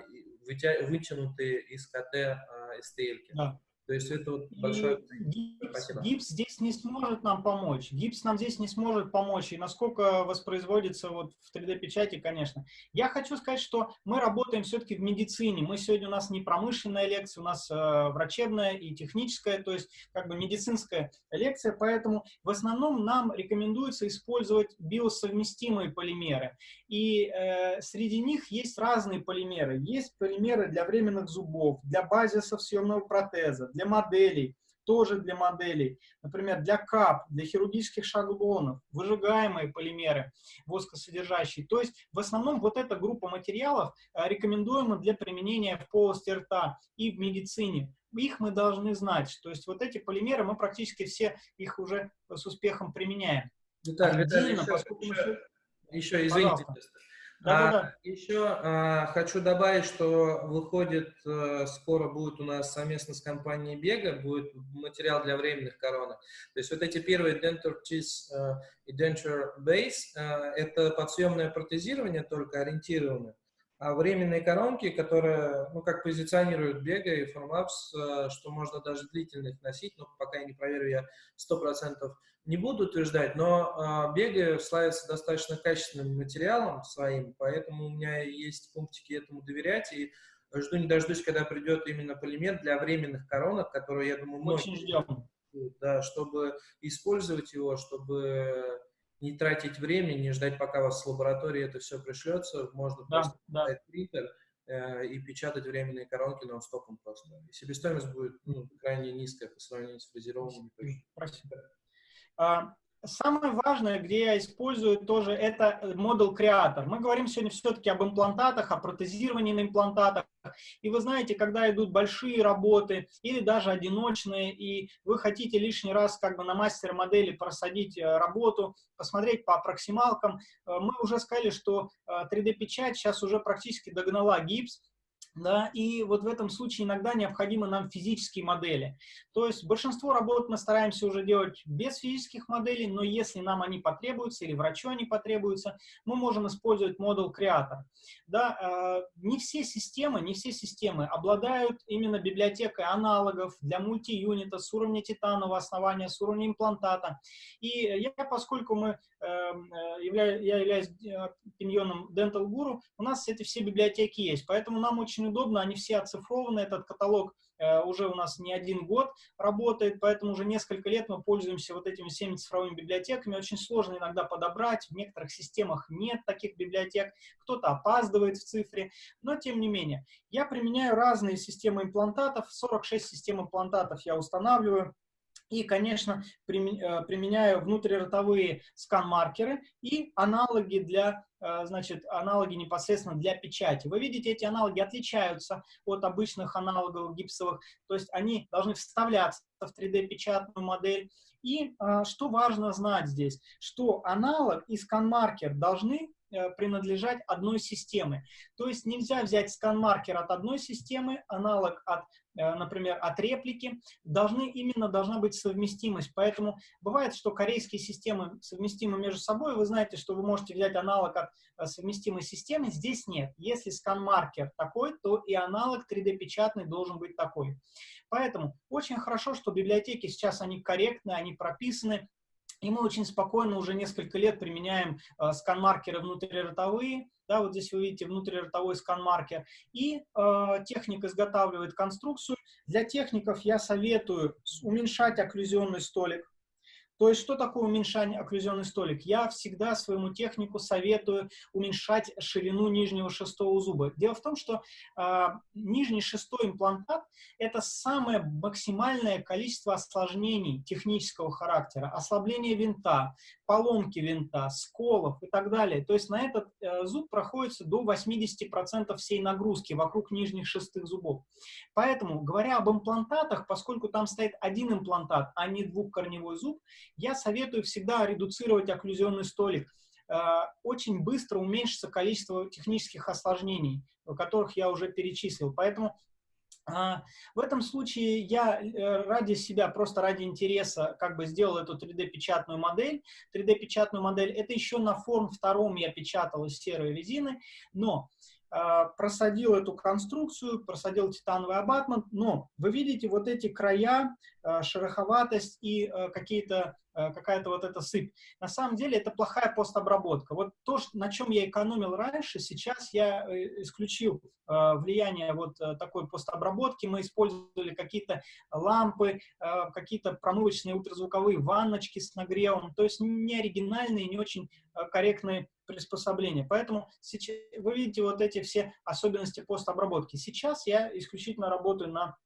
вытянутые из КТ э, STL. Да. То есть это вот большое... Гипс, гипс здесь не сможет нам помочь. Гипс нам здесь не сможет помочь. И насколько воспроизводится вот в 3D-печати, конечно. Я хочу сказать, что мы работаем все-таки в медицине. Мы сегодня у нас не промышленная лекция, у нас э, врачебная и техническая, то есть как бы медицинская лекция. Поэтому в основном нам рекомендуется использовать биосовместимые полимеры. И э, среди них есть разные полимеры. Есть полимеры для временных зубов, для базисов съемного протеза, для моделей, тоже для моделей, например, для кап, для хирургических шаблонов, выжигаемые полимеры воскосодержащие. То есть в основном вот эта группа материалов э, рекомендуема для применения в полости рта и в медицине. Их мы должны знать. То есть вот эти полимеры, мы практически все их уже с успехом применяем. Отдельно, Виталий, еще, поскольку еще, еще извините, Пожалуйста. Да, да, Еще а, хочу добавить, что выходит, а, скоро будет у нас совместно с компанией Бега, будет материал для временных коронок. То есть вот эти первые Denture Cheese а, и Denture Base, а, это подсъемное протезирование, только ориентированное. Временные коронки, которые, ну, как позиционируют Бега и Formlabs, э, что можно даже длительных носить, но пока я не проверю, я 100% не буду утверждать, но Бега славится достаточно качественным материалом своим, поэтому у меня есть пунктики этому доверять, и жду не дождусь, когда придет именно полимер для временных коронок, которые, я думаю, Очень ждем. Да, чтобы использовать его, чтобы не тратить время, не ждать, пока вас с лаборатории это все пришлется, можно да, просто да. принтер э, и печатать временные коронки нон-стопом просто. И себестоимость будет ну, крайне низкая по сравнению с фрезерованными. Спасибо. А, Самое важное, где я использую тоже, это модуль креатор. Мы говорим сегодня все-таки об имплантатах, о протезировании на имплантатах. И вы знаете, когда идут большие работы или даже одиночные, и вы хотите лишний раз как бы на мастер-модели просадить э, работу, посмотреть по проксималкам, э, мы уже сказали, что 3D-печать э, сейчас уже практически догнала гипс, да, и вот в этом случае иногда необходимы нам физические модели. То есть большинство работ мы стараемся уже делать без физических моделей, но если нам они потребуются или врачу они потребуются, мы можем использовать модуль креатор. Да, э, не все системы, не все системы обладают именно библиотекой аналогов для мульти-юнита с уровня титанового основания, с уровня имплантата. И я, поскольку мы, являю, я являюсь э, пиньоном Dental Guru, у нас эти все библиотеки есть, поэтому нам очень удобно, они все оцифрованы, этот каталог э, уже у нас не один год работает, поэтому уже несколько лет мы пользуемся вот этими всеми цифровыми библиотеками. Очень сложно иногда подобрать, в некоторых системах нет таких библиотек, кто-то опаздывает в цифре, но тем не менее. Я применяю разные системы имплантатов, 46 систем имплантатов я устанавливаю. И, конечно, э, применяю внутриротовые скан-маркеры и аналоги для Э, значит, аналоги непосредственно для печати. Вы видите, эти аналоги отличаются от обычных аналогов гипсовых, то есть они должны вставляться в 3D-печатную модель. И э, что важно знать здесь, что аналог и скан-маркер должны принадлежать одной системе. То есть нельзя взять скан-маркер от одной системы, аналог от, э, например, от реплики. Должны, именно должна быть совместимость. Поэтому бывает, что корейские системы совместимы между собой. Вы знаете, что вы можете взять аналог от э, совместимой системы. Здесь нет. Если скан-маркер такой, то и аналог 3D-печатный должен быть такой. Поэтому очень хорошо, что библиотеки сейчас они корректны, они прописаны, и мы очень спокойно уже несколько лет применяем э, скан-маркеры внутриротовые. Да, вот здесь вы видите внутриротовой скан-маркер. И э, техник изготавливает конструкцию. Для техников я советую уменьшать окклюзионный столик. То есть, что такое уменьшание окклюзионный столик? Я всегда своему технику советую уменьшать ширину нижнего шестого зуба. Дело в том, что э, нижний шестой имплантат – это самое максимальное количество осложнений технического характера. Ослабление винта, поломки винта, сколов и так далее. То есть, на этот э, зуб проходится до 80% всей нагрузки вокруг нижних шестых зубов. Поэтому, говоря об имплантатах, поскольку там стоит один имплантат, а не двухкорневой зуб, я советую всегда редуцировать окклюзионный столик. Э, очень быстро уменьшится количество технических осложнений, которых я уже перечислил. Поэтому в этом случае я э, ради себя, просто ради интереса, как бы сделал эту 3D-печатную модель. 3D-печатную модель, это еще на форм втором я печатал из серой резины, но а, просадил эту конструкцию, просадил титановый абатмент, но вы видите вот эти края, а, шероховатость и а, какие-то какая-то вот эта сыпь. На самом деле это плохая постобработка. Вот то, на чем я экономил раньше, сейчас я э, исключил влияние вот э, такой постобработки. Мы использовали какие-то лампы, какие-то промывочные ультразвуковые ванночки с нагревом, то есть не оригинальные, не очень корректные приспособления. Поэтому сейчас, вы видите вот эти все особенности постобработки. Сейчас я исключительно работаю на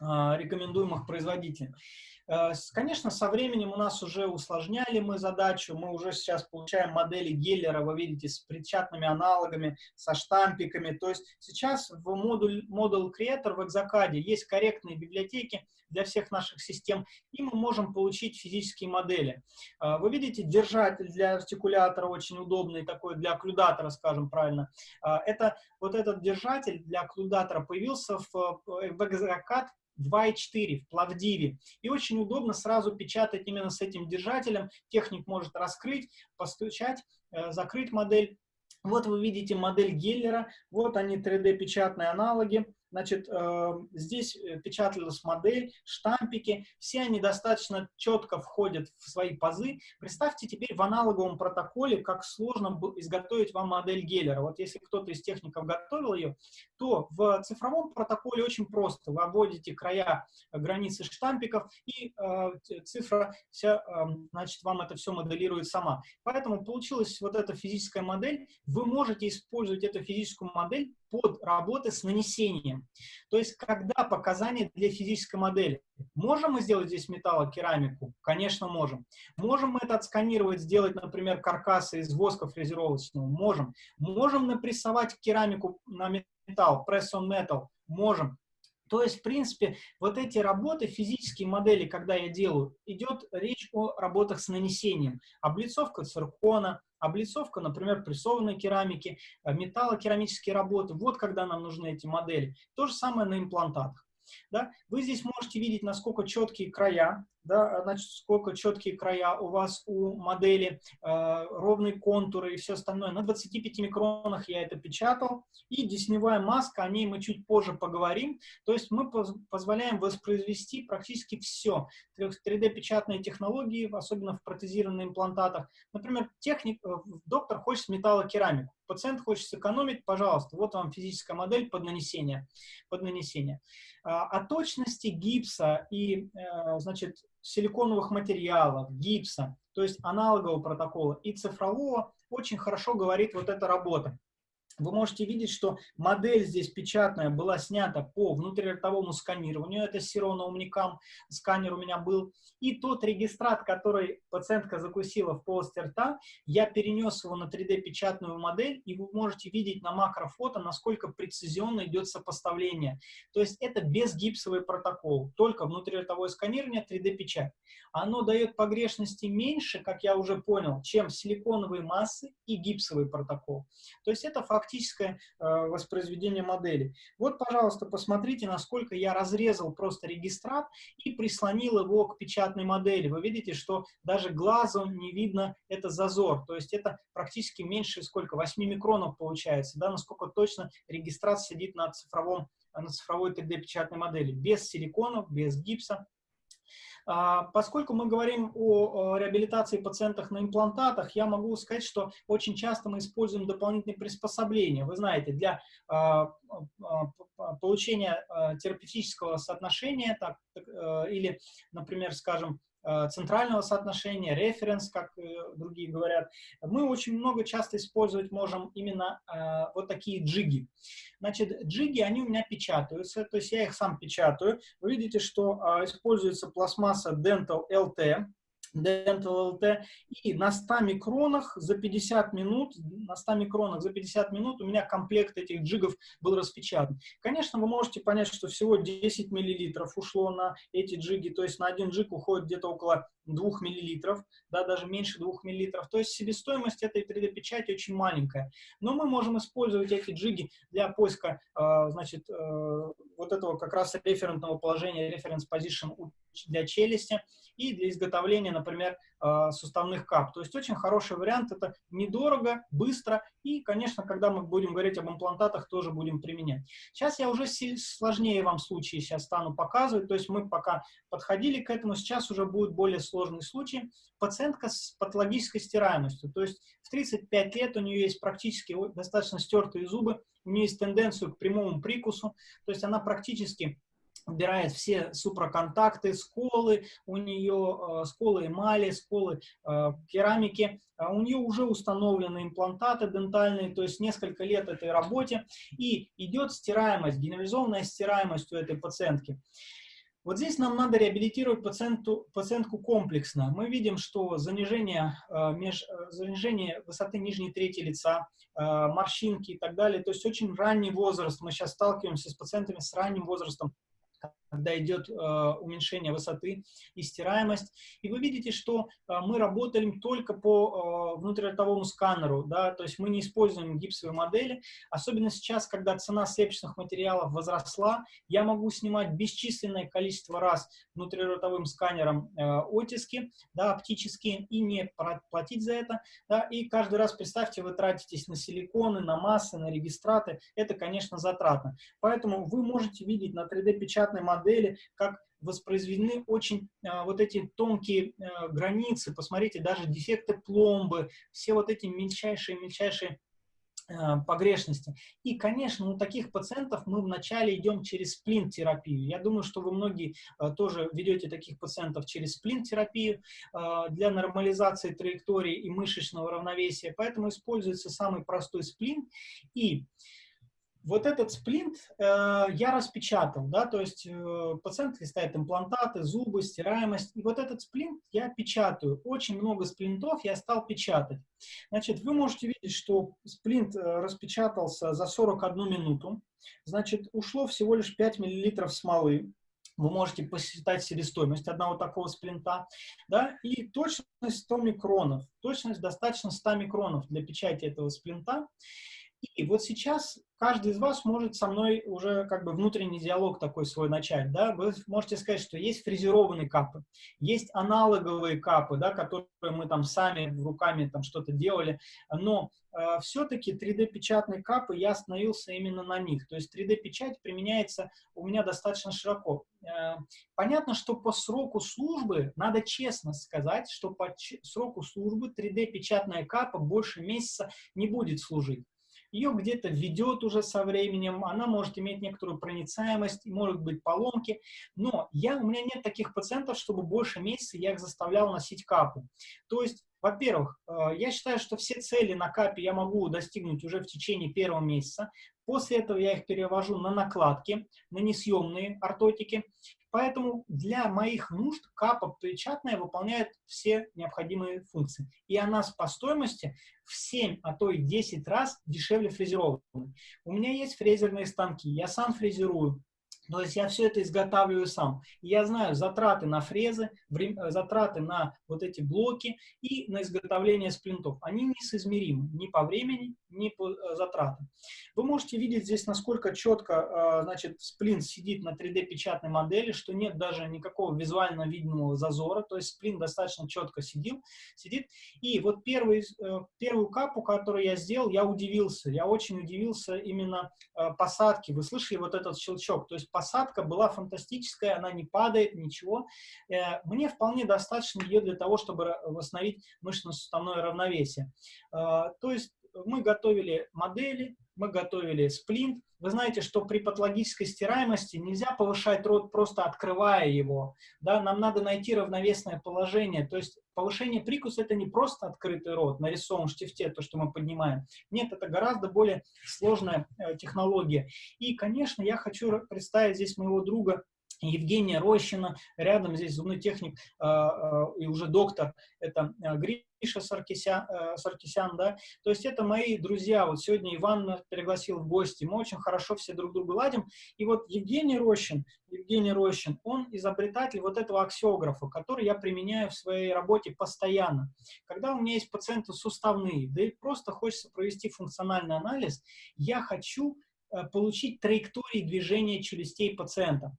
а, рекомендуемых производителях. Э, конечно, со временем у нас уже усложняли мы задачу, мы уже сейчас получаем модели Геллера, вы видите, с печатными аналогами, со штампиками. То есть сейчас в модуль, модуль Creator в Exocad есть корректные библиотеки для всех наших систем, и мы можем получить физические модели. Э, вы видите, держатель для артикулятора очень удобный, такой для окклюдатора, скажем правильно. Э, это вот этот держатель для окклюдатора появился в, в Exocad 2.4 в Плавдиве. И очень удобно сразу печатать именно с этим держателем. Техник может раскрыть, постучать, э, закрыть модель Вот вы видите модель Геллера, вот они 3D-печатные аналоги. Значит, э, здесь э, печаталась модель, штампики, все они достаточно четко входят в свои пазы. Представьте теперь в аналоговом протоколе, как сложно изготовить вам модель Геллера. Вот если кто-то из техников готовил ее, то в цифровом протоколе очень просто. Вы обводите края э, границы штампиков, и э, цифра вся, э, значит, вам это все моделирует сама. Поэтому получилась вот эта физическая модель. Вы можете использовать эту физическую модель под работы с нанесением. То есть, когда показания для физической модели. Можем мы сделать здесь металлокерамику? Конечно, можем. Можем мы это отсканировать, сделать, например, каркасы из воска фрезеровочного? Можем. Можем напрессовать керамику на металл, press on metal? Можем. То есть, в принципе, вот эти работы, физические модели, когда я делаю, идет речь о работах с нанесением. Облицовка циркона, облицовка, например, прессованной керамики, э, металлокерамические работы. Вот когда нам нужны эти модели. То же самое на имплантатах. Да? Вы здесь можете видеть, насколько четкие края, да, значит, сколько четкие края у вас у модели, э, ровные контуры и все остальное. На 25 микронах я это печатал. И десневая маска, о ней мы чуть позже поговорим. То есть мы поз позволяем воспроизвести практически все. 3D-печатные технологии, особенно в протезированных имплантатах. Например, техник, э, доктор хочет металлокерамику. Пациент хочет сэкономить, пожалуйста, вот вам физическая модель под нанесение. Под нанесение. А, о точности гипса и, э, значит, силиконовых материалов, гипса, то есть аналогового протокола. И цифрового, очень хорошо говорит вот эта работа вы можете видеть, что модель здесь печатная была снята по внутриротовому сканированию, это Сирона Умникам, сканер у меня был, и тот регистрат, который пациентка закусила в полости рта, я перенес его на 3D-печатную модель, и вы можете видеть на макрофото, насколько прецизионно идет сопоставление. То есть это безгипсовый протокол, только внутриротовое сканирование, 3D-печать. Оно дает погрешности меньше, как я уже понял, чем силиконовые массы и гипсовый протокол. То есть это факт фактическое э, воспроизведение модели. Вот, пожалуйста, посмотрите, насколько я разрезал просто регистрат и прислонил его к печатной модели. Вы видите, что даже глазом не видно это зазор. То есть это практически меньше, сколько, 8 микронов получается, да, насколько точно регистрат сидит на, цифровом, на цифровой 3D-печатной модели. Без силиконов, без гипса. А, поскольку мы говорим о реабилитации пациентов на имплантатах, я могу сказать, что очень часто мы используем дополнительные приспособления. Вы знаете, для а, а, получения терапевтического соотношения так, э, или, например, скажем, центрального соотношения, референс, как э, другие говорят, мы очень много часто использовать можем именно э, вот такие джиги. Значит, джиги, они у меня печатаются, то есть я их сам печатаю. Вы видите, что используется пластмасса Dental LT, Dental LT, и на 100 микронах за 50 минут, на 100 микронах за 50 минут у меня комплект этих джигов был распечатан. Конечно, вы можете понять, что всего 10 миллилитров ушло на эти джиги, то есть на один джиг уходит где-то около 2 миллилитров, да, даже меньше 2 миллилитров. То есть себестоимость этой 3D-печати очень маленькая. Но мы можем использовать эти джиги для поиска, э, значит, э, вот этого как раз референтного положения, reference position для челюсти и для изготовления, например, э, суставных кап. То есть очень хороший вариант, это недорого, быстро и, конечно, когда мы будем говорить об имплантатах, тоже будем применять. Сейчас я уже сложнее вам случаи сейчас стану показывать, то есть мы пока подходили к этому, сейчас уже будет более сложный случай. Пациентка с патологической стираемостью, то есть в 35 лет у нее есть практически достаточно стертые зубы, у нее есть тенденцию к прямому прикусу, то есть она практически убирает все супроконтакты, сколы, у нее э, сколы эмали, сколы э, керамики, а у нее уже установлены имплантаты дентальные, то есть несколько лет этой работе, и идет стираемость, генерализованная стираемость у этой пациентки. Вот здесь нам надо реабилитировать пациенту, пациентку комплексно. Мы видим, что занижение, э, меж, э, занижение высоты нижней трети лица, э, морщинки и так далее, то есть очень ранний возраст. Мы сейчас сталкиваемся с пациентами с ранним возрастом когда идет э, уменьшение высоты и стираемость. И вы видите, что э, мы работаем только по э, внутриротовому сканеру, да, то есть мы не используем гипсовые модели, особенно сейчас, когда цена слепочных материалов возросла, я могу снимать бесчисленное количество раз внутриротовым сканером э, оттиски, да, оптические, и не платить за это, да, и каждый раз, представьте, вы тратитесь на силиконы, на массы, на регистраты, это, конечно, затратно. Поэтому вы можете видеть на 3D-печатной модели модели, как воспроизведены очень э, вот эти тонкие э, границы, посмотрите, даже дефекты пломбы, все вот эти мельчайшие-мельчайшие э, погрешности. И, конечно, у таких пациентов мы вначале идем через сплин-терапию. Я думаю, что вы многие тоже ведете таких пациентов через сплин-терапию для нормализации траектории и мышечного равновесия. Поэтому используется самый простой сплин. И вот этот сплинт э, я распечатал, да, то есть э, пациент листает имплантаты, зубы, стираемость, и вот этот сплинт я печатаю. Очень много сплинтов я стал печатать. Значит, вы можете видеть, что сплинт э, распечатался за 41 минуту, значит, ушло всего лишь 5 мл смолы, вы можете посчитать себестоимость одного такого сплинта, да, и точность 100 микронов, точность достаточно 100 микронов для печати этого сплинта, и вот сейчас каждый из вас может со мной уже как бы внутренний диалог такой свой начать, да, вы можете сказать, что есть фрезерованные капы, есть аналоговые капы, да, которые мы там сами руками там что-то делали, но э, все-таки 3D-печатные капы, я остановился именно на них, то есть 3D-печать применяется у меня достаточно широко. Э, понятно, что по сроку службы, надо честно сказать, что по сроку службы 3D-печатная капа больше месяца не будет служить ее где-то ведет уже со временем, она может иметь некоторую проницаемость, может быть поломки, но я, у меня нет таких пациентов, чтобы больше месяца я их заставлял носить капу. То есть во-первых, э, я считаю, что все цели на капе я могу достигнуть уже в течение первого месяца. После этого я их перевожу на накладки, на несъемные ортотики. Поэтому для моих нужд капа печатная выполняет все необходимые функции. И она по стоимости в 7, а то и 10 раз дешевле фрезерованной. У меня есть фрезерные станки, я сам фрезерую. То есть я все это изготавливаю сам. И я знаю затраты на фрезы, э, затраты на вот эти блоки и на изготовление сплинтов. Они несоизмеримы ни по времени, ни по э, затратам. Вы можете видеть здесь, насколько четко э, значит, сплинт сидит на 3D-печатной модели, что нет даже никакого визуально видимого зазора. То есть сплинт достаточно четко сидел, сидит. И вот первый, первую капу, которую я сделал, я удивился. Я очень удивился именно посадке. Вы слышали вот этот щелчок? То есть посадка была фантастическая, она не падает, ничего. Э, мне вполне достаточно ее для того, чтобы восстановить мышечно-суставное равновесие. Э, то есть мы готовили модели, мы готовили сплинт. Вы знаете, что при патологической стираемости нельзя повышать рот, просто открывая его. Да? Нам надо найти равновесное положение. То есть повышение прикуса – это не просто открытый рот на рисовом штифте, то, что мы поднимаем. Нет, это гораздо более сложная э, технология. И, конечно, я хочу представить здесь моего друга Евгения Рощина, рядом здесь зубной техник э, э, и уже доктор, это э, Гриша Саркисян, э, Саркисян, да, то есть это мои друзья, вот сегодня Иван пригласил в гости, мы очень хорошо все друг друга ладим, и вот Евгений Рощин, Евгений Рощин, он изобретатель вот этого аксиографа, который я применяю в своей работе постоянно. Когда у меня есть пациенты суставные, да и просто хочется провести функциональный анализ, я хочу э, получить траектории движения челюстей пациента.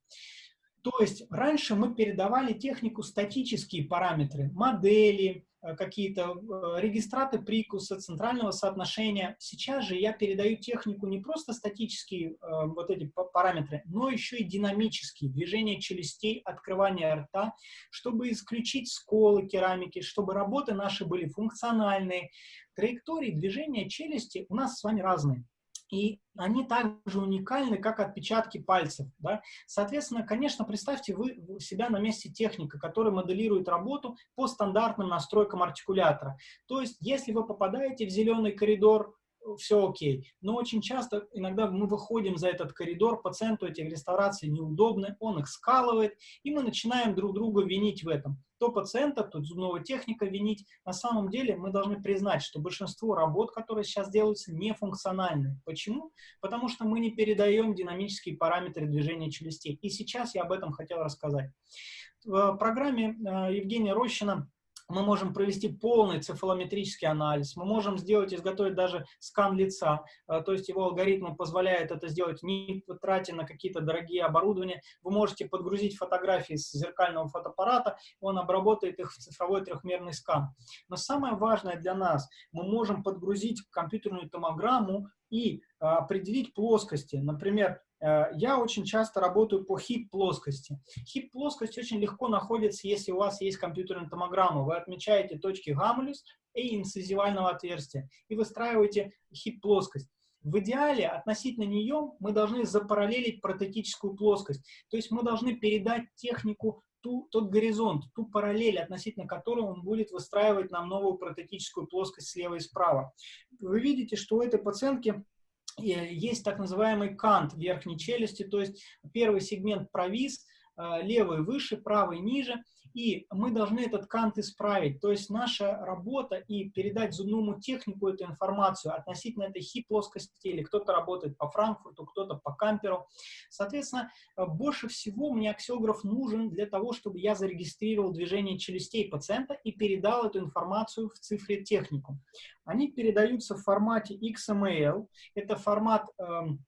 То есть раньше мы передавали технику статические параметры, модели, э, какие-то э, регистраты прикуса, центрального соотношения. Сейчас же я передаю технику не просто статические э, вот эти параметры, но еще и динамические, движение челюстей, открывание рта, чтобы исключить сколы керамики, чтобы работы наши были функциональные. Траектории движения челюсти у нас с вами разные и они также уникальны, как отпечатки пальцев. Да? Соответственно, конечно, представьте вы себя на месте техника, который моделирует работу по стандартным настройкам артикулятора. То есть, если вы попадаете в зеленый коридор, все окей. Но очень часто, иногда мы выходим за этот коридор, пациенту эти реставрации неудобны, он их скалывает, и мы начинаем друг друга винить в этом. То пациента, то зубного техника винить. На самом деле мы должны признать, что большинство работ, которые сейчас делаются, не функциональны. Почему? Потому что мы не передаем динамические параметры движения челюстей. И сейчас я об этом хотел рассказать. В программе э, Евгения Рощина мы можем провести полный цефалометрический анализ, мы можем сделать, изготовить даже скан лица, э, то есть его алгоритм позволяет это сделать, не тратя на какие-то дорогие оборудования. Вы можете подгрузить фотографии с зеркального фотоаппарата, он обработает их в цифровой трехмерный скан. Но самое важное для нас, мы можем подгрузить компьютерную томограмму и э, определить плоскости. Например, я очень часто работаю по хип-плоскости. Хип-плоскость очень легко находится, если у вас есть компьютерная томограмма. Вы отмечаете точки гамулюс и инцизивального отверстия и выстраиваете хип-плоскость. В идеале относительно нее мы должны запараллелить протетическую плоскость. То есть мы должны передать технику ту, тот горизонт, ту параллель, относительно которой он будет выстраивать нам новую протетическую плоскость слева и справа. Вы видите, что у этой пациентки есть так называемый кант верхней челюсти, то есть первый сегмент провис, э, левый выше, правый ниже, и мы должны этот кант исправить. То есть наша работа и передать зубному технику эту информацию относительно этой хип-плоскости, или кто-то работает по Франкфурту, кто-то по Камперу. Соответственно, э, больше всего мне аксиограф нужен для того, чтобы я зарегистрировал движение челюстей пациента и передал эту информацию в цифре технику. Они передаются в формате XML. Это формат эм,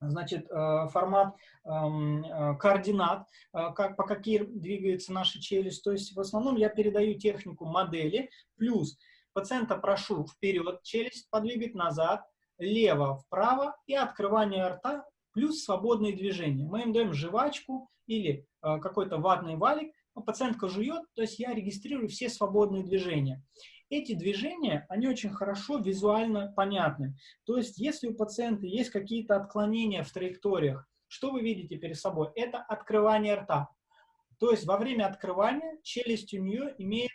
значит, э, формат эм, э, координат, э, как, по каким двигается наша челюсть. То есть в основном я передаю технику модели, плюс пациента прошу вперед челюсть подвигать назад, лево вправо и открывание рта, плюс свободные движения. Мы им даем жвачку или какой-то ватный валик, пациентка жует, то есть я регистрирую все свободные движения. Эти движения, они очень хорошо визуально понятны. То есть, если у пациента есть какие-то отклонения в траекториях, что вы видите перед собой? Это открывание рта. То есть, во время открывания челюсть у нее имеет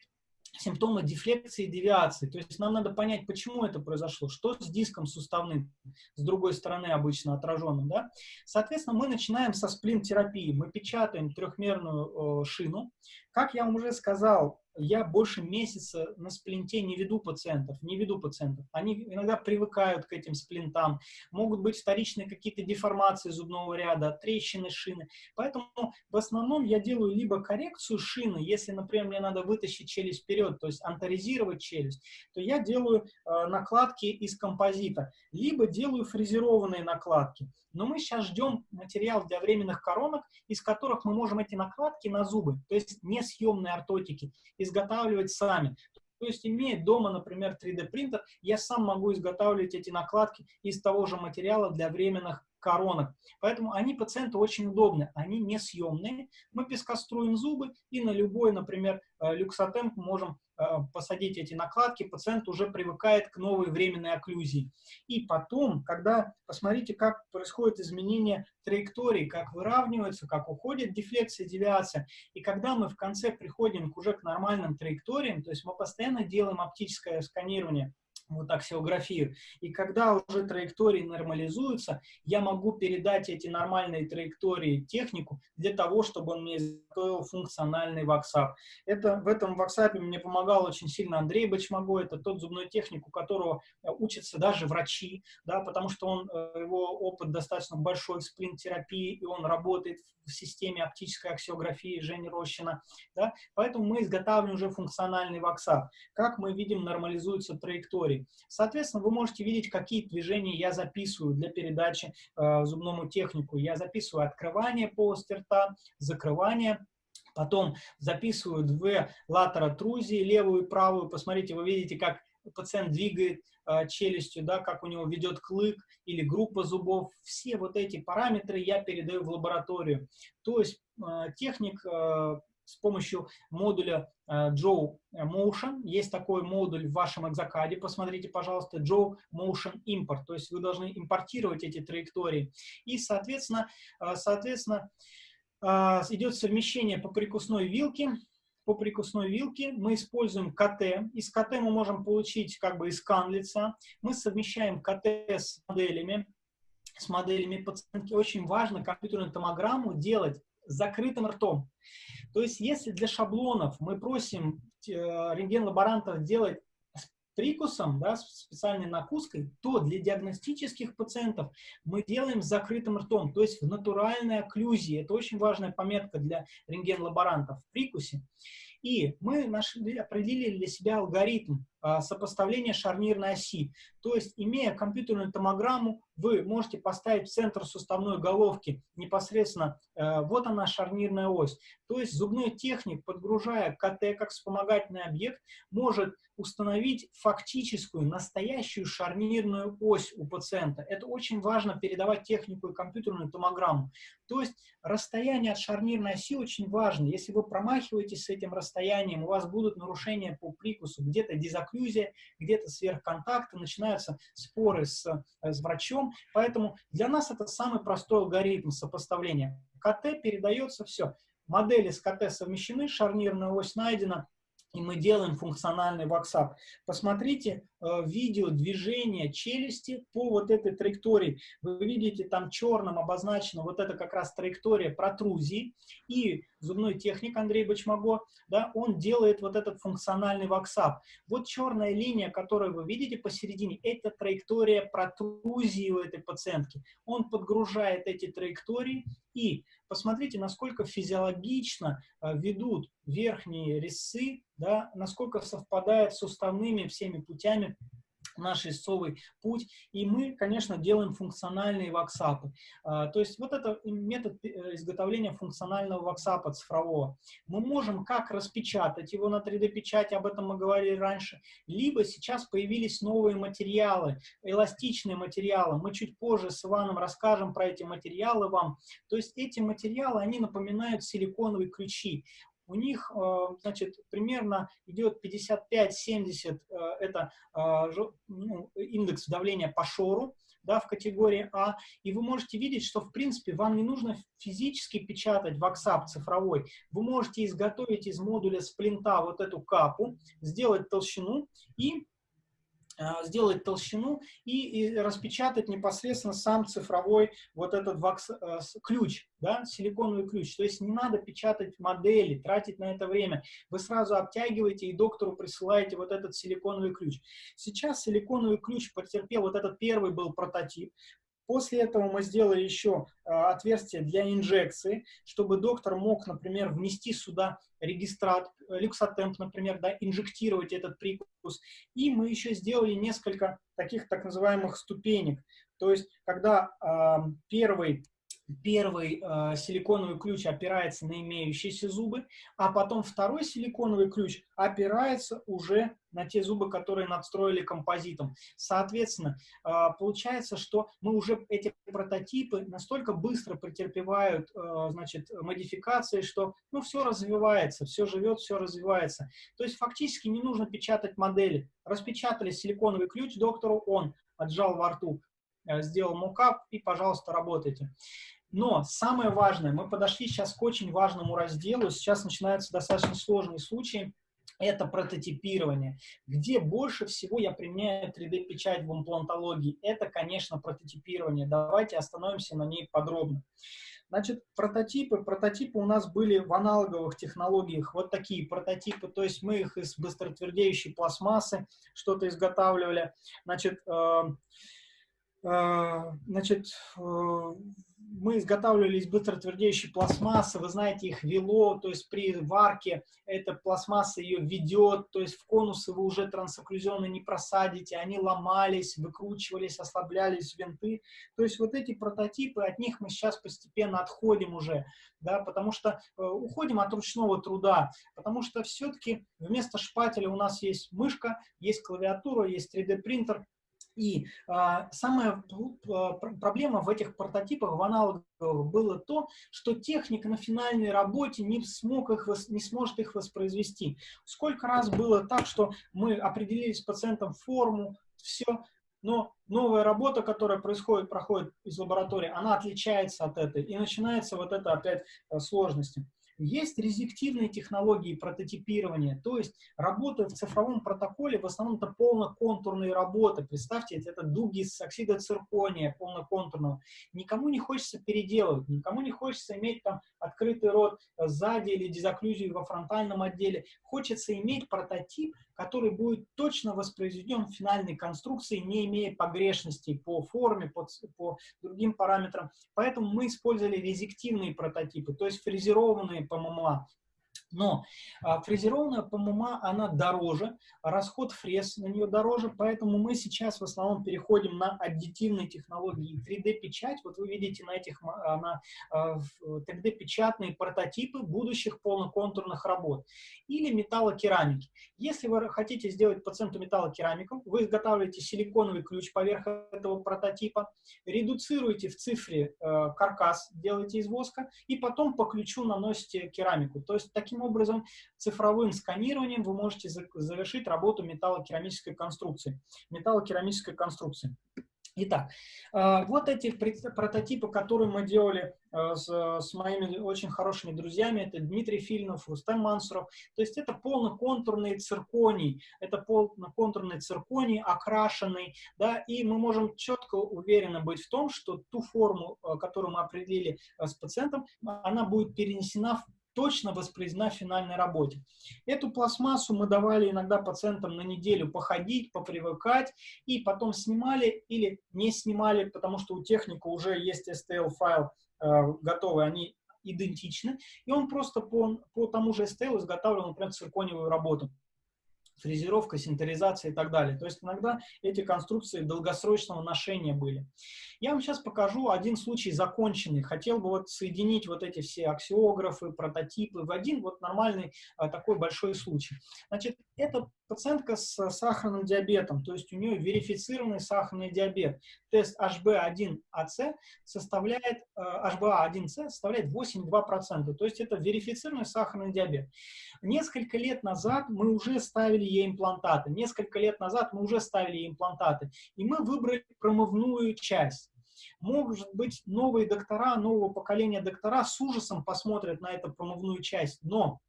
симптомы дефлекции и девиации. То есть нам надо понять, почему это произошло, что с диском суставным, с другой стороны обычно отраженным. Да? Соответственно, мы начинаем со сплин-терапии. Мы печатаем трехмерную э, шину. Как я вам уже сказал, я больше месяца на сплинте не веду пациентов, не веду пациентов. Они иногда привыкают к этим сплинтам, могут быть вторичные какие-то деформации зубного ряда, трещины шины. Поэтому в основном я делаю либо коррекцию шины, если, например, мне надо вытащить челюсть вперед, то есть анторизировать челюсть, то я делаю э, накладки из композита, либо делаю фрезерованные накладки. Но мы сейчас ждем материал для временных коронок, из которых мы можем эти накладки на зубы, то есть несъемные ортотики, изготавливать сами. То есть, имея дома, например, 3D принтер, я сам могу изготавливать эти накладки из того же материала для временных коронок. Поэтому они пациенту очень удобны, они несъемные. Мы пескоструем зубы и на любой, например, э, люксотемп можем посадить эти накладки, пациент уже привыкает к новой временной окклюзии. И потом, когда, посмотрите, как происходит изменение траектории, как выравнивается, как уходит дефлексия, девиация, и когда мы в конце приходим уже к нормальным траекториям, то есть мы постоянно делаем оптическое сканирование, вот аксиографию. И когда уже траектории нормализуются, я могу передать эти нормальные траектории технику для того, чтобы он мне изготовил функциональный ваксап. Это, в этом ваксапе мне помогал очень сильно Андрей Бачмаго, это тот зубной техник, у которого э, учатся даже врачи, да, потому что он, э, его опыт достаточно большой в сплин-терапии, и он работает в системе оптической аксиографии Жени Рощина. Да, поэтому мы изготавливаем уже функциональный ваксап. Как мы видим, нормализуются траектории. Соответственно, вы можете видеть, какие движения я записываю для передачи э, зубному технику. Я записываю открывание полости рта, закрывание, потом записываю две латера трузии, левую и правую. Посмотрите, вы видите, как пациент двигает э, челюстью, да, как у него ведет клык или группа зубов. Все вот эти параметры я передаю в лабораторию. То есть э, техник э, с помощью модуля э, Joe Motion. Есть такой модуль в вашем экзокаде, посмотрите, пожалуйста, Joe Motion Import. То есть вы должны импортировать эти траектории. И, соответственно, э, соответственно э, идет совмещение по прикусной вилке по прикусной вилке, мы используем КТ. Из КТ мы можем получить как бы и скан лица. Мы совмещаем КТ с моделями, с моделями пациентки. Очень важно компьютерную томограмму делать закрытым ртом. То есть, если для шаблонов мы просим э, рентген-лаборантов делать с прикусом, да, с специальной накуской, то для диагностических пациентов мы делаем с закрытым ртом, то есть в натуральной окклюзии. Это очень важная пометка для рентген-лаборантов в прикусе. И мы нашли, определили для себя алгоритм а, сопоставления шарнирной оси. То есть, имея компьютерную томограмму, вы можете поставить в центр суставной головки непосредственно, э, вот она шарнирная ось. То есть зубной техник, подгружая КТ как вспомогательный объект, может установить фактическую, настоящую шарнирную ось у пациента. Это очень важно передавать технику и компьютерную томограмму. То есть расстояние от шарнирной оси очень важно. Если вы промахиваетесь с этим расстоянием, у вас будут нарушения по прикусу, где-то дезокклюзия, где-то сверхконтакты, начинаются споры с, э, с врачом. Поэтому для нас это самый простой алгоритм сопоставления. КТ передается все. Модели с КТ совмещены, шарнирная ось найдена, и мы делаем функциональный ваксап. Посмотрите э, видео движения челюсти по вот этой траектории. Вы видите, там черным обозначена вот это как раз траектория протрузии. И зубной техник Андрей Бачмаго, да, он делает вот этот функциональный ваксап. Вот черная линия, которую вы видите посередине, это траектория протрузии у этой пациентки. Он подгружает эти траектории и посмотрите, насколько физиологично э, ведут верхние резцы, да, насколько совпадает с суставными всеми путями наш резцовый путь, и мы, конечно, делаем функциональные ваксапы. А, то есть вот это метод э, изготовления функционального ваксапа цифрового. Мы можем как распечатать его на 3D-печати, об этом мы говорили раньше, либо сейчас появились новые материалы, эластичные материалы. Мы чуть позже с Иваном расскажем про эти материалы вам. То есть эти материалы, они напоминают силиконовые ключи у них, э, значит, примерно идет 55-70, э, это э, ну, индекс давления по шору, да, в категории А, и вы можете видеть, что, в принципе, вам не нужно физически печатать WhatsApp цифровой, вы можете изготовить из модуля сплинта вот эту капу, сделать толщину и сделать толщину и, и распечатать непосредственно сам цифровой вот этот вакс, э, ключ, да, силиконовый ключ. То есть не надо печатать модели, тратить на это время. Вы сразу обтягиваете и доктору присылаете вот этот силиконовый ключ. Сейчас силиконовый ключ потерпел, вот этот первый был прототип, После этого мы сделали еще а, отверстие для инжекции, чтобы доктор мог, например, внести сюда регистрат, э, люксотемп, например, да, инжектировать этот прикус. И мы еще сделали несколько таких так называемых ступенек. То есть, когда э, первый первый э, силиконовый ключ опирается на имеющиеся зубы, а потом второй силиконовый ключ опирается уже на те зубы, которые надстроили композитом. Соответственно, э, получается, что мы уже эти прототипы настолько быстро претерпевают э, значит, модификации, что ну, все развивается, все живет, все развивается. То есть фактически не нужно печатать модели. Распечатали силиконовый ключ доктору, он отжал во рту, э, сделал мокап и, пожалуйста, работайте. Но самое важное, мы подошли сейчас к очень важному разделу, сейчас начинаются достаточно сложные случаи, это прототипирование. Где больше всего я применяю 3D-печать в имплантологии? Это, конечно, прототипирование. Давайте остановимся на ней подробно. Значит, прототипы. Прототипы у нас были в аналоговых технологиях. Вот такие прототипы. То есть мы их из быстротвердеющей пластмассы что-то изготавливали. Значит, э, э, значит э, мы изготавливали из быстротвердеющей пластмассы, вы знаете, их вело, то есть при варке эта пластмасса ее ведет, то есть в конусы вы уже трансокклюзионно не просадите, они ломались, выкручивались, ослаблялись винты. То есть вот эти прототипы, от них мы сейчас постепенно отходим уже, да, потому что э, уходим от ручного труда, потому что все-таки вместо шпателя у нас есть мышка, есть клавиатура, есть 3D-принтер, и а, самая а, проблема в этих прототипах, в аналоговых, было то, что техник на финальной работе не, смог их, не сможет их воспроизвести. Сколько раз было так, что мы определили с пациентом форму, все, но новая работа, которая происходит, проходит из лаборатории, она отличается от этой, и начинается вот это опять э, сложности. Есть резективные технологии прототипирования, то есть работа в цифровом протоколе, в основном это полноконтурные работы. Представьте, это дуги с оксида циркония полноконтурного. Никому не хочется переделывать, никому не хочется иметь там открытый рот сзади или дезоклюзию во фронтальном отделе. Хочется иметь прототип, который будет точно воспроизведен в финальной конструкции, не имея погрешностей по форме, по, по другим параметрам. Поэтому мы использовали резективные прототипы, то есть фрезерованные ПММА. Но а, фрезерованная ПММА, она дороже, расход фрез на нее дороже, поэтому мы сейчас в основном переходим на аддитивные технологии. 3D-печать, вот вы видите на этих а, на 3D-печатные а, прототипы будущих полноконтурных работ. Или металлокерамики. Если вы хотите сделать пациенту металлокерамику, вы изготавливаете силиконовый ключ поверх этого прототипа, редуцируете в цифре э, каркас, делаете из воска, и потом по ключу наносите керамику. То есть таким образом цифровым сканированием вы можете завершить работу металлокерамической конструкции. Металлокерамической конструкции. Итак, э, вот эти прототипы, которые мы делали э, с, с моими очень хорошими друзьями, это Дмитрий Фильнов, Рустам Мансуров, то есть это полноконтурный цирконий, это полноконтурный цирконий, окрашенный, да, и мы можем четко уверенно быть в том, что ту форму, э, которую мы определили с пациентом, она будет перенесена в точно воспроизведена в финальной работе. Эту пластмассу мы давали иногда пациентам на неделю походить, попривыкать, и потом снимали или не снимали, потому что у техника уже есть STL-файл э, готовый, они идентичны, и он просто по, по тому же STL изготавливал, например, циркониевую работу фрезеровка, синтеризация и так далее. То есть иногда эти конструкции долгосрочного ношения были. Я вам сейчас покажу один случай законченный. Хотел бы вот соединить вот эти все аксиографы, прототипы в один вот нормальный а, такой большой случай. Значит, это пациентка с сахарным диабетом, то есть у нее верифицированный сахарный диабет. Тест HB1AC составляет, HbA1c э, составляет 8,2%, то есть это верифицированный сахарный диабет. Несколько лет назад мы уже ставили ей имплантаты, несколько лет назад мы уже ставили ей имплантаты, и мы выбрали промывную часть. Может быть, новые доктора, нового поколения доктора с ужасом посмотрят на эту промывную часть, но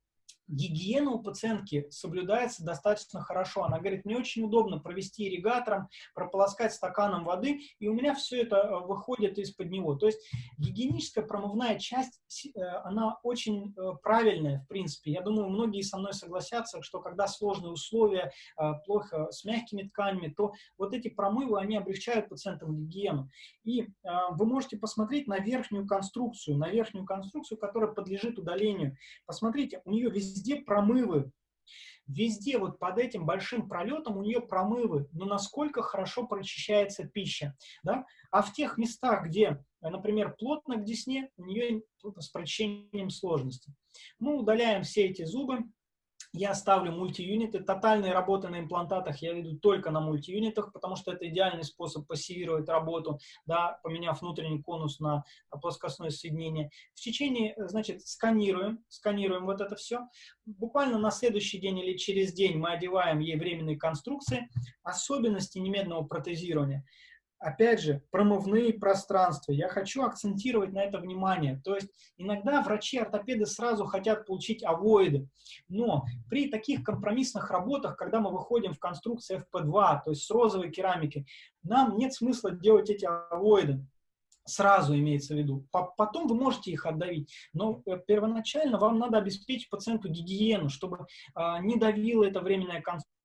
гигиена у пациентки соблюдается достаточно хорошо. Она говорит, мне очень удобно провести ирригатором, прополоскать стаканом воды, и у меня все это э, выходит из-под него. То есть гигиеническая промывная часть, э, она очень э, правильная, в принципе. Я думаю, многие со мной согласятся, что когда сложные условия, плохо с мягкими тканями, то вот эти промывы, они облегчают пациентам гигиену. И вы можете посмотреть на верхнюю конструкцию, на верхнюю конструкцию, которая подлежит удалению. Посмотрите, у нее везде везде промывы. Везде вот под этим большим пролетом у нее промывы, но насколько хорошо прочищается пища. Да? А в тех местах, где, например, плотно к десне, у нее с прочищением сложности. Мы удаляем все эти зубы, я ставлю мультиюниты. Тотальные работы на имплантатах я веду только на мультиюнитах, потому что это идеальный способ пассивировать работу, да, поменяв внутренний конус на плоскостное соединение. В течение, значит, сканируем, сканируем вот это все. Буквально на следующий день или через день мы одеваем ей временные конструкции. Особенности немедленного протезирования – опять же, промывные пространства. Я хочу акцентировать на это внимание. То есть иногда врачи-ортопеды сразу хотят получить авоиды, но при таких компромиссных работах, когда мы выходим в конструкции FP2, то есть с розовой керамики, нам нет смысла делать эти авоиды сразу имеется в виду. Потом вы можете их отдавить, но э, первоначально вам надо обеспечить пациенту гигиену, чтобы а, не давила эта временная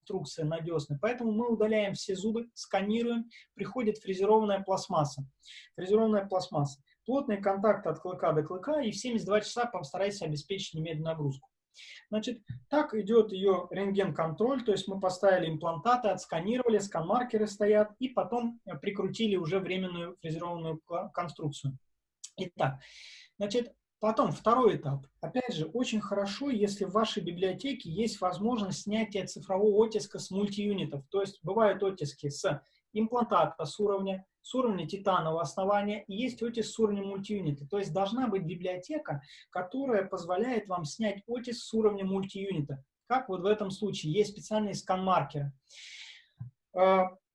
конструкция надежная. Поэтому мы удаляем все зубы, сканируем, приходит фрезерованная пластмасса. Фрезерованная пластмасса. Плотный контакт от клыка до клыка, и в 72 часа постарайтесь обеспечить немедленную нагрузку. Значит, так идет ее рентген-контроль, то есть мы поставили имплантаты, отсканировали, скан-маркеры стоят, и потом э, прикрутили уже временную фрезерованную конструкцию. Итак, значит, Потом, второй этап. Опять же, очень хорошо, если в вашей библиотеке есть возможность снятия цифрового оттиска с мультиюнитов. То есть бывают оттиски с имплантата с уровня, с уровня титанового основания, и есть оттиск с уровня мультиюнита. То есть должна быть библиотека, которая позволяет вам снять оттиск с уровня мультиюнита. Как вот в этом случае. Есть специальные скан-маркеры.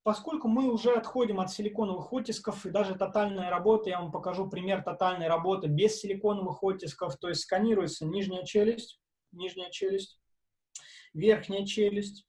Поскольку мы уже отходим от силиконовых оттисков и даже тотальная работа, я вам покажу пример тотальной работы без силиконовых оттисков, то есть сканируется нижняя челюсть, нижняя челюсть, верхняя челюсть.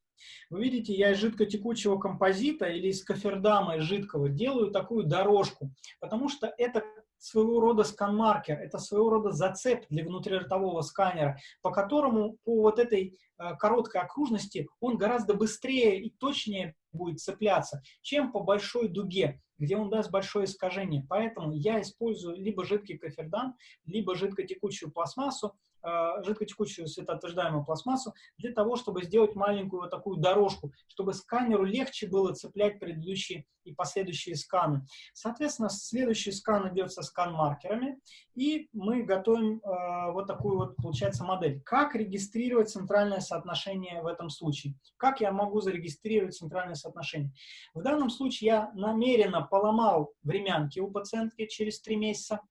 Вы видите, я из жидкотекучего композита или из кофердама из жидкого делаю такую дорожку, потому что это своего рода скан-маркер, это своего рода зацеп для внутриротового сканера, по которому по вот этой э, короткой окружности он гораздо быстрее и точнее будет цепляться, чем по большой дуге, где он даст большое искажение. Поэтому я использую либо жидкий кофердан, либо жидкотекучую пластмассу, э, жидкотекучую светоотверждаемую пластмассу для того, чтобы сделать маленькую вот такую дорожку, чтобы сканеру легче было цеплять предыдущие и последующие сканы. Соответственно, следующий скан идет со скан-маркерами, и мы готовим э, вот такую вот, получается, модель. Как регистрировать центральное соотношение в этом случае? Как я могу зарегистрировать центральное соотношение? В данном случае я намеренно поломал времянки у пациентки через три месяца,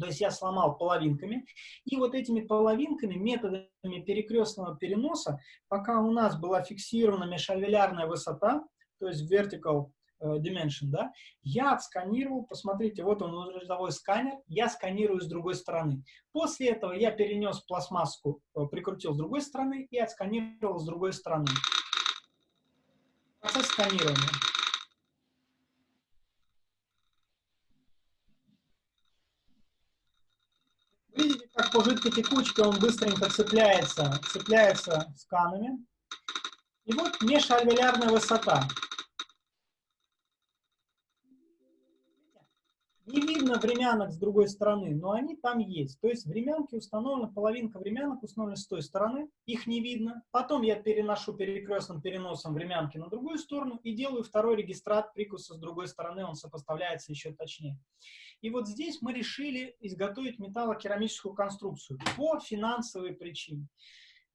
то есть я сломал половинками. И вот этими половинками, методами перекрестного переноса, пока у нас была фиксирована межальвеолярная высота, то есть vertical э, dimension, да, я отсканировал, посмотрите, вот он внутриродовой сканер, я сканирую с другой стороны. После этого я перенес пластмасску, э, прикрутил с другой стороны и отсканировал с другой стороны. Процесс сканирования. Видите, жидкой текучке он быстренько цепляется, цепляется сканами. И вот межальвеолярная высота. Не видно времянок с другой стороны, но они там есть. То есть времянки установлены, половинка времянок установлена с той стороны, их не видно. Потом я переношу перекрестным переносом времянки на другую сторону и делаю второй регистрат прикуса с другой стороны, он сопоставляется еще точнее. И вот здесь мы решили изготовить металлокерамическую конструкцию по финансовой причине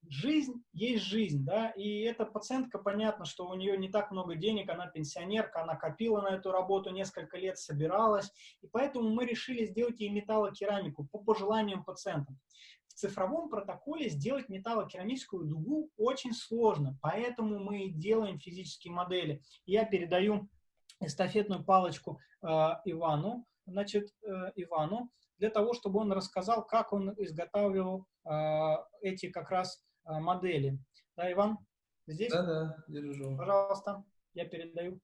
жизнь есть жизнь, да, и эта пациентка, понятно, что у нее не так много денег, она пенсионерка, она копила на эту работу несколько лет, собиралась, и поэтому мы решили сделать ей металлокерамику по пожеланиям пациента. В цифровом протоколе сделать металлокерамическую дугу очень сложно, поэтому мы делаем физические модели. Я передаю эстафетную палочку э, Ивану, значит, э, Ивану, для того, чтобы он рассказал, как он изготавливал э, эти как раз а, модели. Да, Иван? Здесь? Да, да, держу. Пожалуйста, я передаю.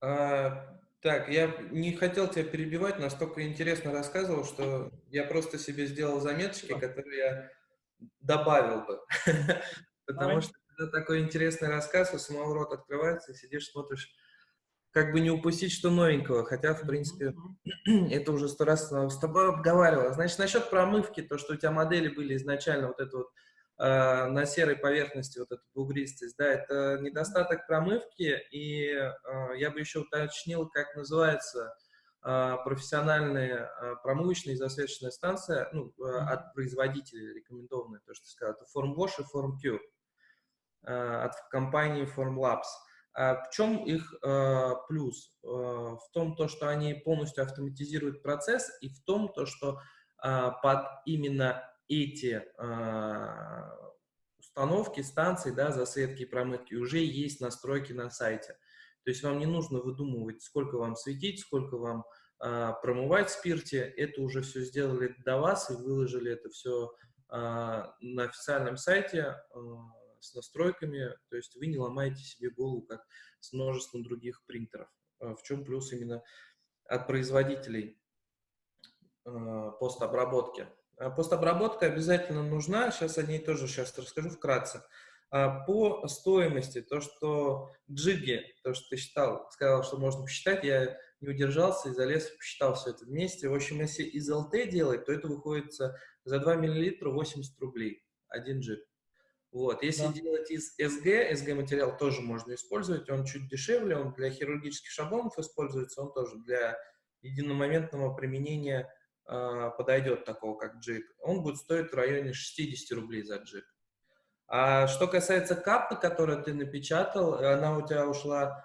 А, так, я не хотел тебя перебивать, настолько интересно рассказывал, что я просто себе сделал заметочки, которые я добавил бы. Потому что когда такой интересный рассказ, у самого рот открывается, сидишь, смотришь, как бы не упустить что новенького, хотя, в принципе, это уже сто раз с тобой обговаривала. Значит, насчет промывки, то, что у тебя модели были изначально вот это вот Э, на серой поверхности вот эту бугристость, да, это недостаток промывки, и э, я бы еще уточнил, как называется э, профессиональная промывочная и засветочная станция, ну, от производителя рекомендованная, то, что ты сказал, это FormWash и FormCure от компании Formlabs. А в чем их э, плюс? Э, в том, то, что они полностью автоматизируют процесс, и в том, то, что э, под именно эти э, установки, станции, да, засветки и промывки, уже есть настройки на сайте. То есть вам не нужно выдумывать, сколько вам светить, сколько вам промывать в спирте. Это уже все сделали до вас и выложили это все на официальном сайте с настройками. То есть вы не ломаете себе голову, как с множеством других принтеров. В чем плюс именно от производителей э, постобработки. А постобработка обязательно нужна, сейчас о ней тоже сейчас расскажу вкратце. А по стоимости, то, что джиги, то, что ты считал, сказал, что можно посчитать, я не удержался и залез, посчитал все это вместе. В общем, если из ЛТ делать, то это выходит за 2 мл 80 рублей, один джиг. Вот. Если да. делать из СГ, СГ-материал тоже можно использовать, он чуть дешевле, он для хирургических шаблонов используется, он тоже для единомоментного применения а, подойдет такого, как джип, он будет стоить в районе 60 рублей за джип. А что касается капы, которую ты напечатал, она у тебя ушла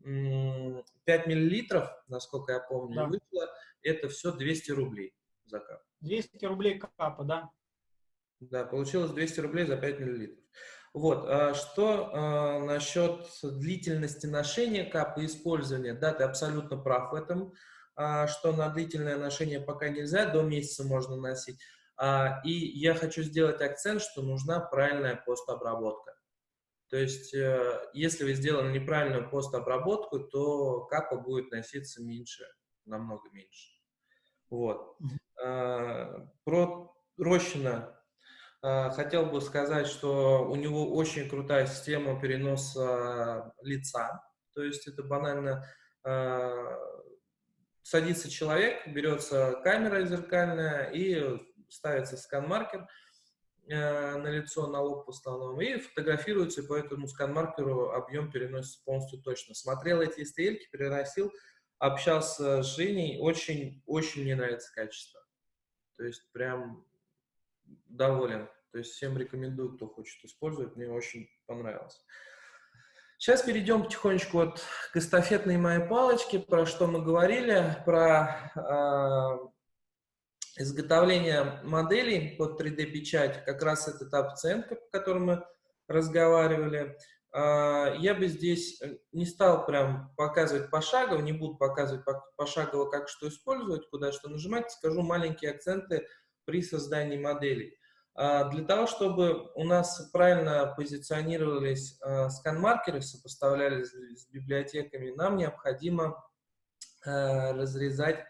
5 миллилитров, насколько я помню, да. вышла, это все 200 рублей за кап. 200 рублей капа, да? Да, получилось 200 рублей за 5 миллилитров. Вот, а что э, насчет длительности ношения капа и использования? Да, ты абсолютно прав в этом, э, что на длительное ношение пока нельзя, до месяца можно носить. А, и я хочу сделать акцент, что нужна правильная постобработка. То есть, э, если вы сделали неправильную постобработку, то капа будет носиться меньше, намного меньше. Вот. А, про Рощина а, хотел бы сказать, что у него очень крутая система переноса лица. То есть это банально садится человек, берется камера зеркальная и ставится скан-маркер – Э, на лицо, на лоб в основном, и фотографируется, по этому скан-маркеру объем переносится полностью точно. Смотрел эти стрельки, переносил, общался с Женей, очень, очень мне нравится качество. То есть прям доволен. То есть всем рекомендую, кто хочет использовать, мне очень понравилось. Сейчас перейдем потихонечку вот к эстафетной моей палочке, про что мы говорили, про э, изготовление моделей под 3D-печать, как раз этот оценка, по которой мы разговаривали, а, я бы здесь э, не стал прям показывать пошагово, не буду показывать пошагово, как что использовать, куда что нажимать, скажу маленькие акценты при создании моделей. А, для того, чтобы у нас правильно позиционировались а, скан-маркеры, сопоставлялись с библиотеками, нам необходимо разрезать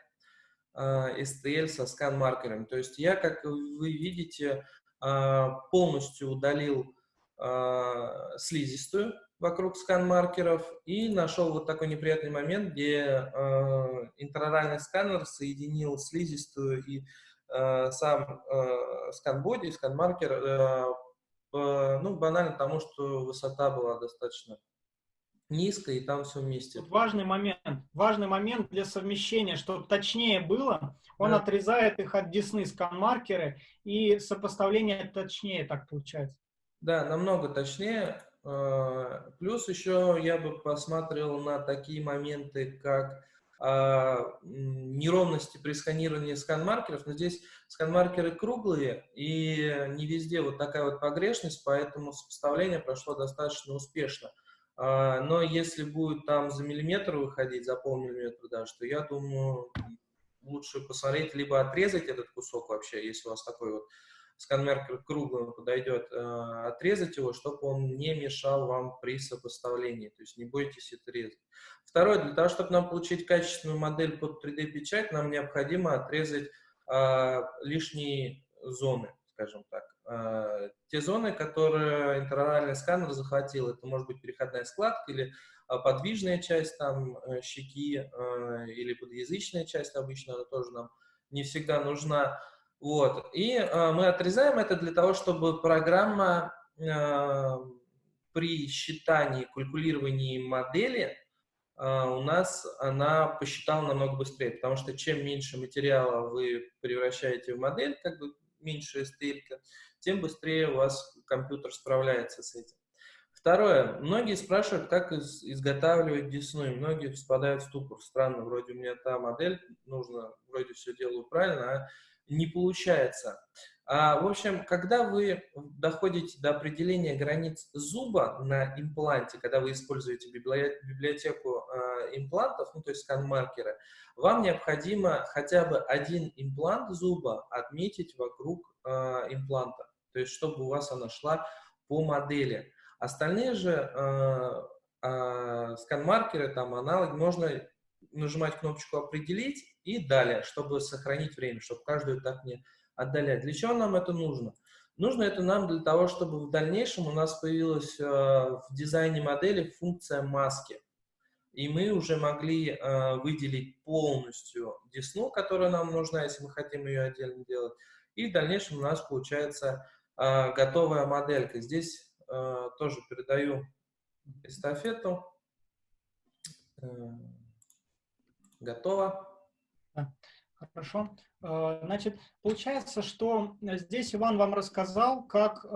STL а, со скан-маркером. То есть я, как вы видите, а, полностью удалил а, слизистую вокруг скан-маркеров и нашел вот такой неприятный момент, где интроральный сканер соединил слизистую и сам скан-боди, скан-маркер, ну, банально потому, что высота была достаточно низко, и там все вместе. Тут важный момент, важный момент для совмещения, чтобы точнее было, он да. отрезает их от десны скан-маркеры, и сопоставление точнее так получается. Да, намного точнее. Плюс еще я бы посмотрел на такие моменты, как неровности при сканировании скан-маркеров, но здесь скан-маркеры круглые, и не везде вот такая вот погрешность, поэтому сопоставление прошло достаточно успешно. А, но если будет там за миллиметр выходить, за полмиллиметра даже, то я думаю, лучше посмотреть, либо отрезать этот кусок вообще, если у вас такой вот сканмеркер круглый подойдет, а, отрезать его, чтобы он не мешал вам при сопоставлении, то есть не бойтесь это резать. Второе, для того, чтобы нам получить качественную модель под 3D-печать, нам необходимо отрезать а, лишние зоны, скажем так. Э, те зоны, которые интероральный сканер захватил, это может быть переходная складка или подвижная часть там э, щеки э, или подъязычная часть обычно, она тоже нам не всегда нужна. Вот. И мы отрезаем это для того, чтобы программа при считании, калькулировании модели у нас она посчитала намного быстрее, потому что чем меньше материала вы превращаете в модель, как бы меньше стелька, тем быстрее у вас компьютер справляется с этим. Второе. Многие спрашивают, как из, изготавливать десну, и многие впадают в ступор. Странно, вроде у меня та модель, нужно, вроде все делаю правильно, а не получается. А, в общем, когда вы доходите до определения границ зуба на импланте, когда вы используете библиотеку э, имплантов, ну, то есть скан-маркеры, вам необходимо хотя бы один имплант зуба отметить вокруг э, импланта то есть чтобы у вас она шла по модели. Остальные же э, скан-маркеры, там аналоги, можно нажимать кнопочку «Определить» и далее, чтобы сохранить время, чтобы каждую так не отдалять. Для чего нам это нужно? Нужно это нам для того, чтобы в дальнейшем у нас появилась э, в дизайне модели функция маски. И мы уже могли э, выделить полностью десну, которая нам нужна, если мы хотим ее отдельно делать. И в дальнейшем у нас получается а, готовая моделька. Здесь а, тоже передаю эстафету. Э, готово. Хорошо. А, значит, получается, что здесь Иван вам рассказал, как,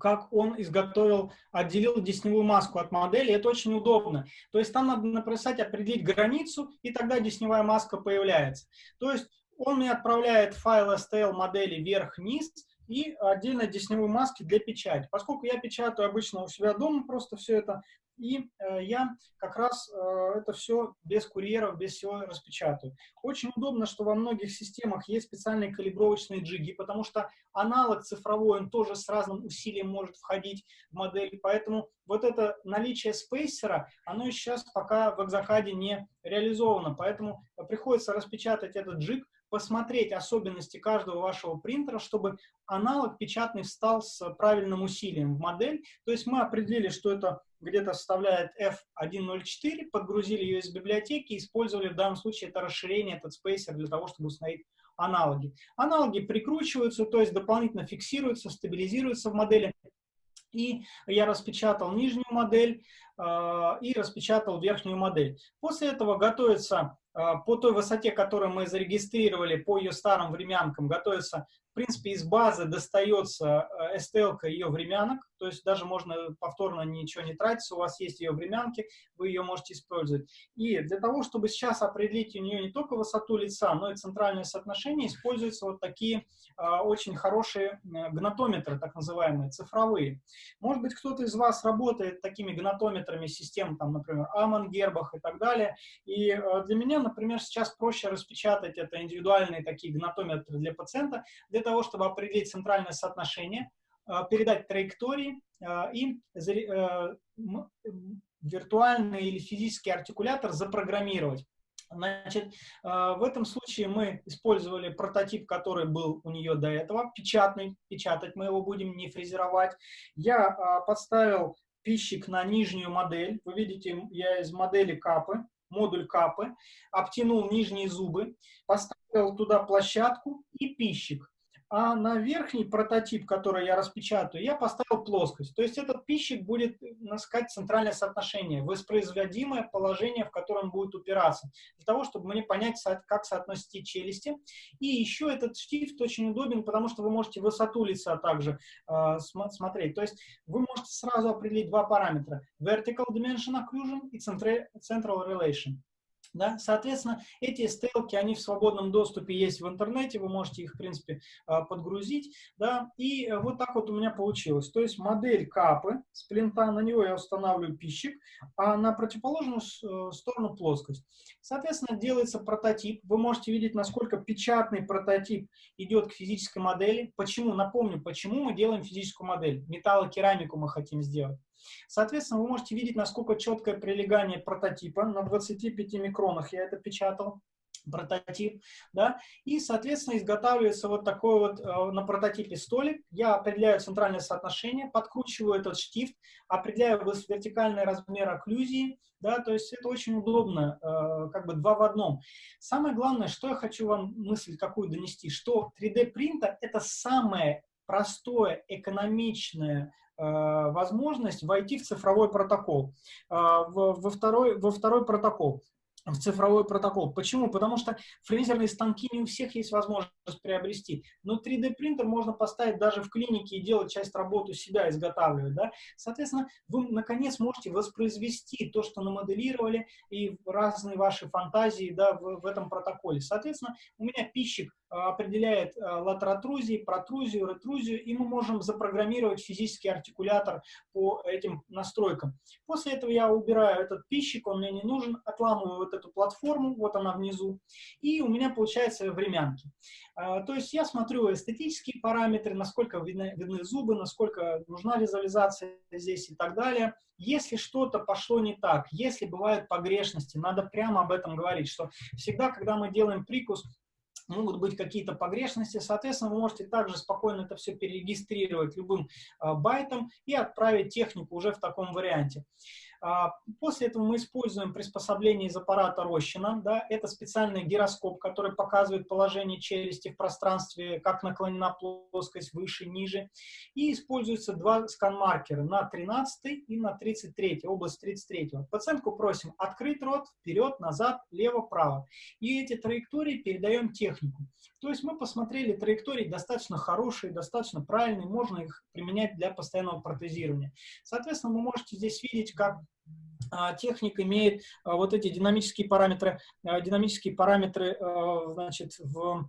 как он изготовил, отделил десневую маску от модели. Это очень удобно. То есть там надо написать, определить границу, и тогда десневая маска появляется. То есть он мне отправляет файл STL модели вверх-вниз, и отдельно десневой маски для печати. Поскольку я печатаю обычно у себя дома просто все это, и э, я как раз э, это все без курьеров, без всего распечатаю. Очень удобно, что во многих системах есть специальные калибровочные джиги, потому что аналог цифровой, он тоже с разным усилием может входить в модель, поэтому вот это наличие спейсера, оно сейчас пока в экзокаде не реализовано, поэтому приходится распечатать этот джиг, посмотреть особенности каждого вашего принтера, чтобы аналог печатный встал с правильным усилием в модель. То есть мы определили, что это где-то составляет F104, подгрузили ее из библиотеки, использовали в данном случае это расширение, этот спейсер для того, чтобы установить аналоги. Аналоги прикручиваются, то есть дополнительно фиксируются, стабилизируются в модели. И я распечатал нижнюю модель э, и распечатал верхнюю модель. После этого готовится э, по той высоте, которую мы зарегистрировали, по ее старым временкам, готовится принципе, из базы достается э, STL ее времянок, то есть даже можно повторно ничего не тратить, у вас есть ее времянки, вы ее можете использовать. И для того, чтобы сейчас определить у нее не только высоту лица, но и центральное соотношение, используются вот такие а, очень хорошие э, гнатометры, так называемые, цифровые. Может быть, кто-то из вас работает такими гнатометрами систем, там, например, Аман, Гербах и так далее. И э, для меня, например, сейчас проще распечатать это индивидуальные такие гнатометры для пациента, для того, чтобы определить центральное соотношение, э, передать траектории э, и э, виртуальный или физический артикулятор запрограммировать. Значит, в этом случае мы использовали прототип, который был у нее до этого, печатный, печатать мы его будем, не фрезеровать. Я подставил пищик на нижнюю модель, вы видите, я из модели капы, модуль капы, обтянул нижние зубы, поставил туда площадку и пищик а на верхний прототип, который я распечатаю, я поставил плоскость. То есть этот пищик будет, так сказать, центральное соотношение, воспроизводимое положение, в котором он будет упираться, для того, чтобы мне понять, как соотносить челюсти. И еще этот штифт очень удобен, потому что вы можете высоту лица также э, смотреть. То есть вы можете сразу определить два параметра. Vertical Dimension Occlusion и Central Relation. Да? Соответственно, эти стелки, они в свободном доступе есть в интернете, вы можете их, в принципе, а, подгрузить. Да? И э, вот так вот у меня получилось. То есть модель капы с плинта, на него я устанавливаю пищик, а на противоположную э, сторону плоскость. Соответственно, делается прототип. Вы можете видеть, насколько печатный прототип идет к физической модели. Почему? Напомню, почему мы делаем физическую модель. Металлокерамику мы хотим сделать. Соответственно, вы можете видеть, насколько четкое прилегание прототипа. На 25 микронах я это печатал прототип, да, и, соответственно, изготавливается вот такой вот э, на прототипе столик. Я определяю центральное соотношение, подкручиваю этот штифт, определяю вертикальный размер окклюзии, да, то есть это очень удобно, э, как бы два в одном. Самое главное, что я хочу вам мысль какую донести, что 3D-принтер — это самое простое, экономичное возможность войти в цифровой протокол, э, во второй, во второй протокол в цифровой протокол. Почему? Потому что фрезерные станки не у всех есть возможность приобрести. Но 3D принтер можно поставить даже в клинике и делать часть работы себя, изготавливать. Да? Соответственно, вы наконец можете воспроизвести то, что намоделировали, и разные ваши фантазии да, в, в этом протоколе. Соответственно, у меня пищик определяет а, латеротрузии, протрузию, ретрузию, и мы можем запрограммировать физический артикулятор по этим настройкам. После этого я убираю этот пищик, он мне не нужен, отламываю вот эту платформу, вот она внизу, и у меня получается времянки. А, то есть я смотрю эстетические параметры, насколько видны, видны зубы, насколько нужна визуализация здесь и так далее. Если что-то пошло не так, если бывают погрешности, надо прямо об этом говорить, что всегда, когда мы делаем прикус, могут быть какие-то погрешности. Соответственно, вы можете также спокойно это все перерегистрировать любым э, байтом и отправить технику уже в таком варианте. А, после этого мы используем приспособление из аппарата Рощина. Да, это специальный гироскоп, который показывает положение челюсти в пространстве, как наклонена плоскость выше, ниже. И используются два скан-маркера на 13 и на 33, область 33. Пациентку просим открыть рот, вперед, назад, лево, право. И эти траектории передаем технику. То есть мы посмотрели траектории достаточно хорошие, достаточно правильные, можно их применять для постоянного протезирования. Соответственно, вы можете здесь видеть, как техник имеет а, вот эти динамические параметры, а, динамические параметры, значит, в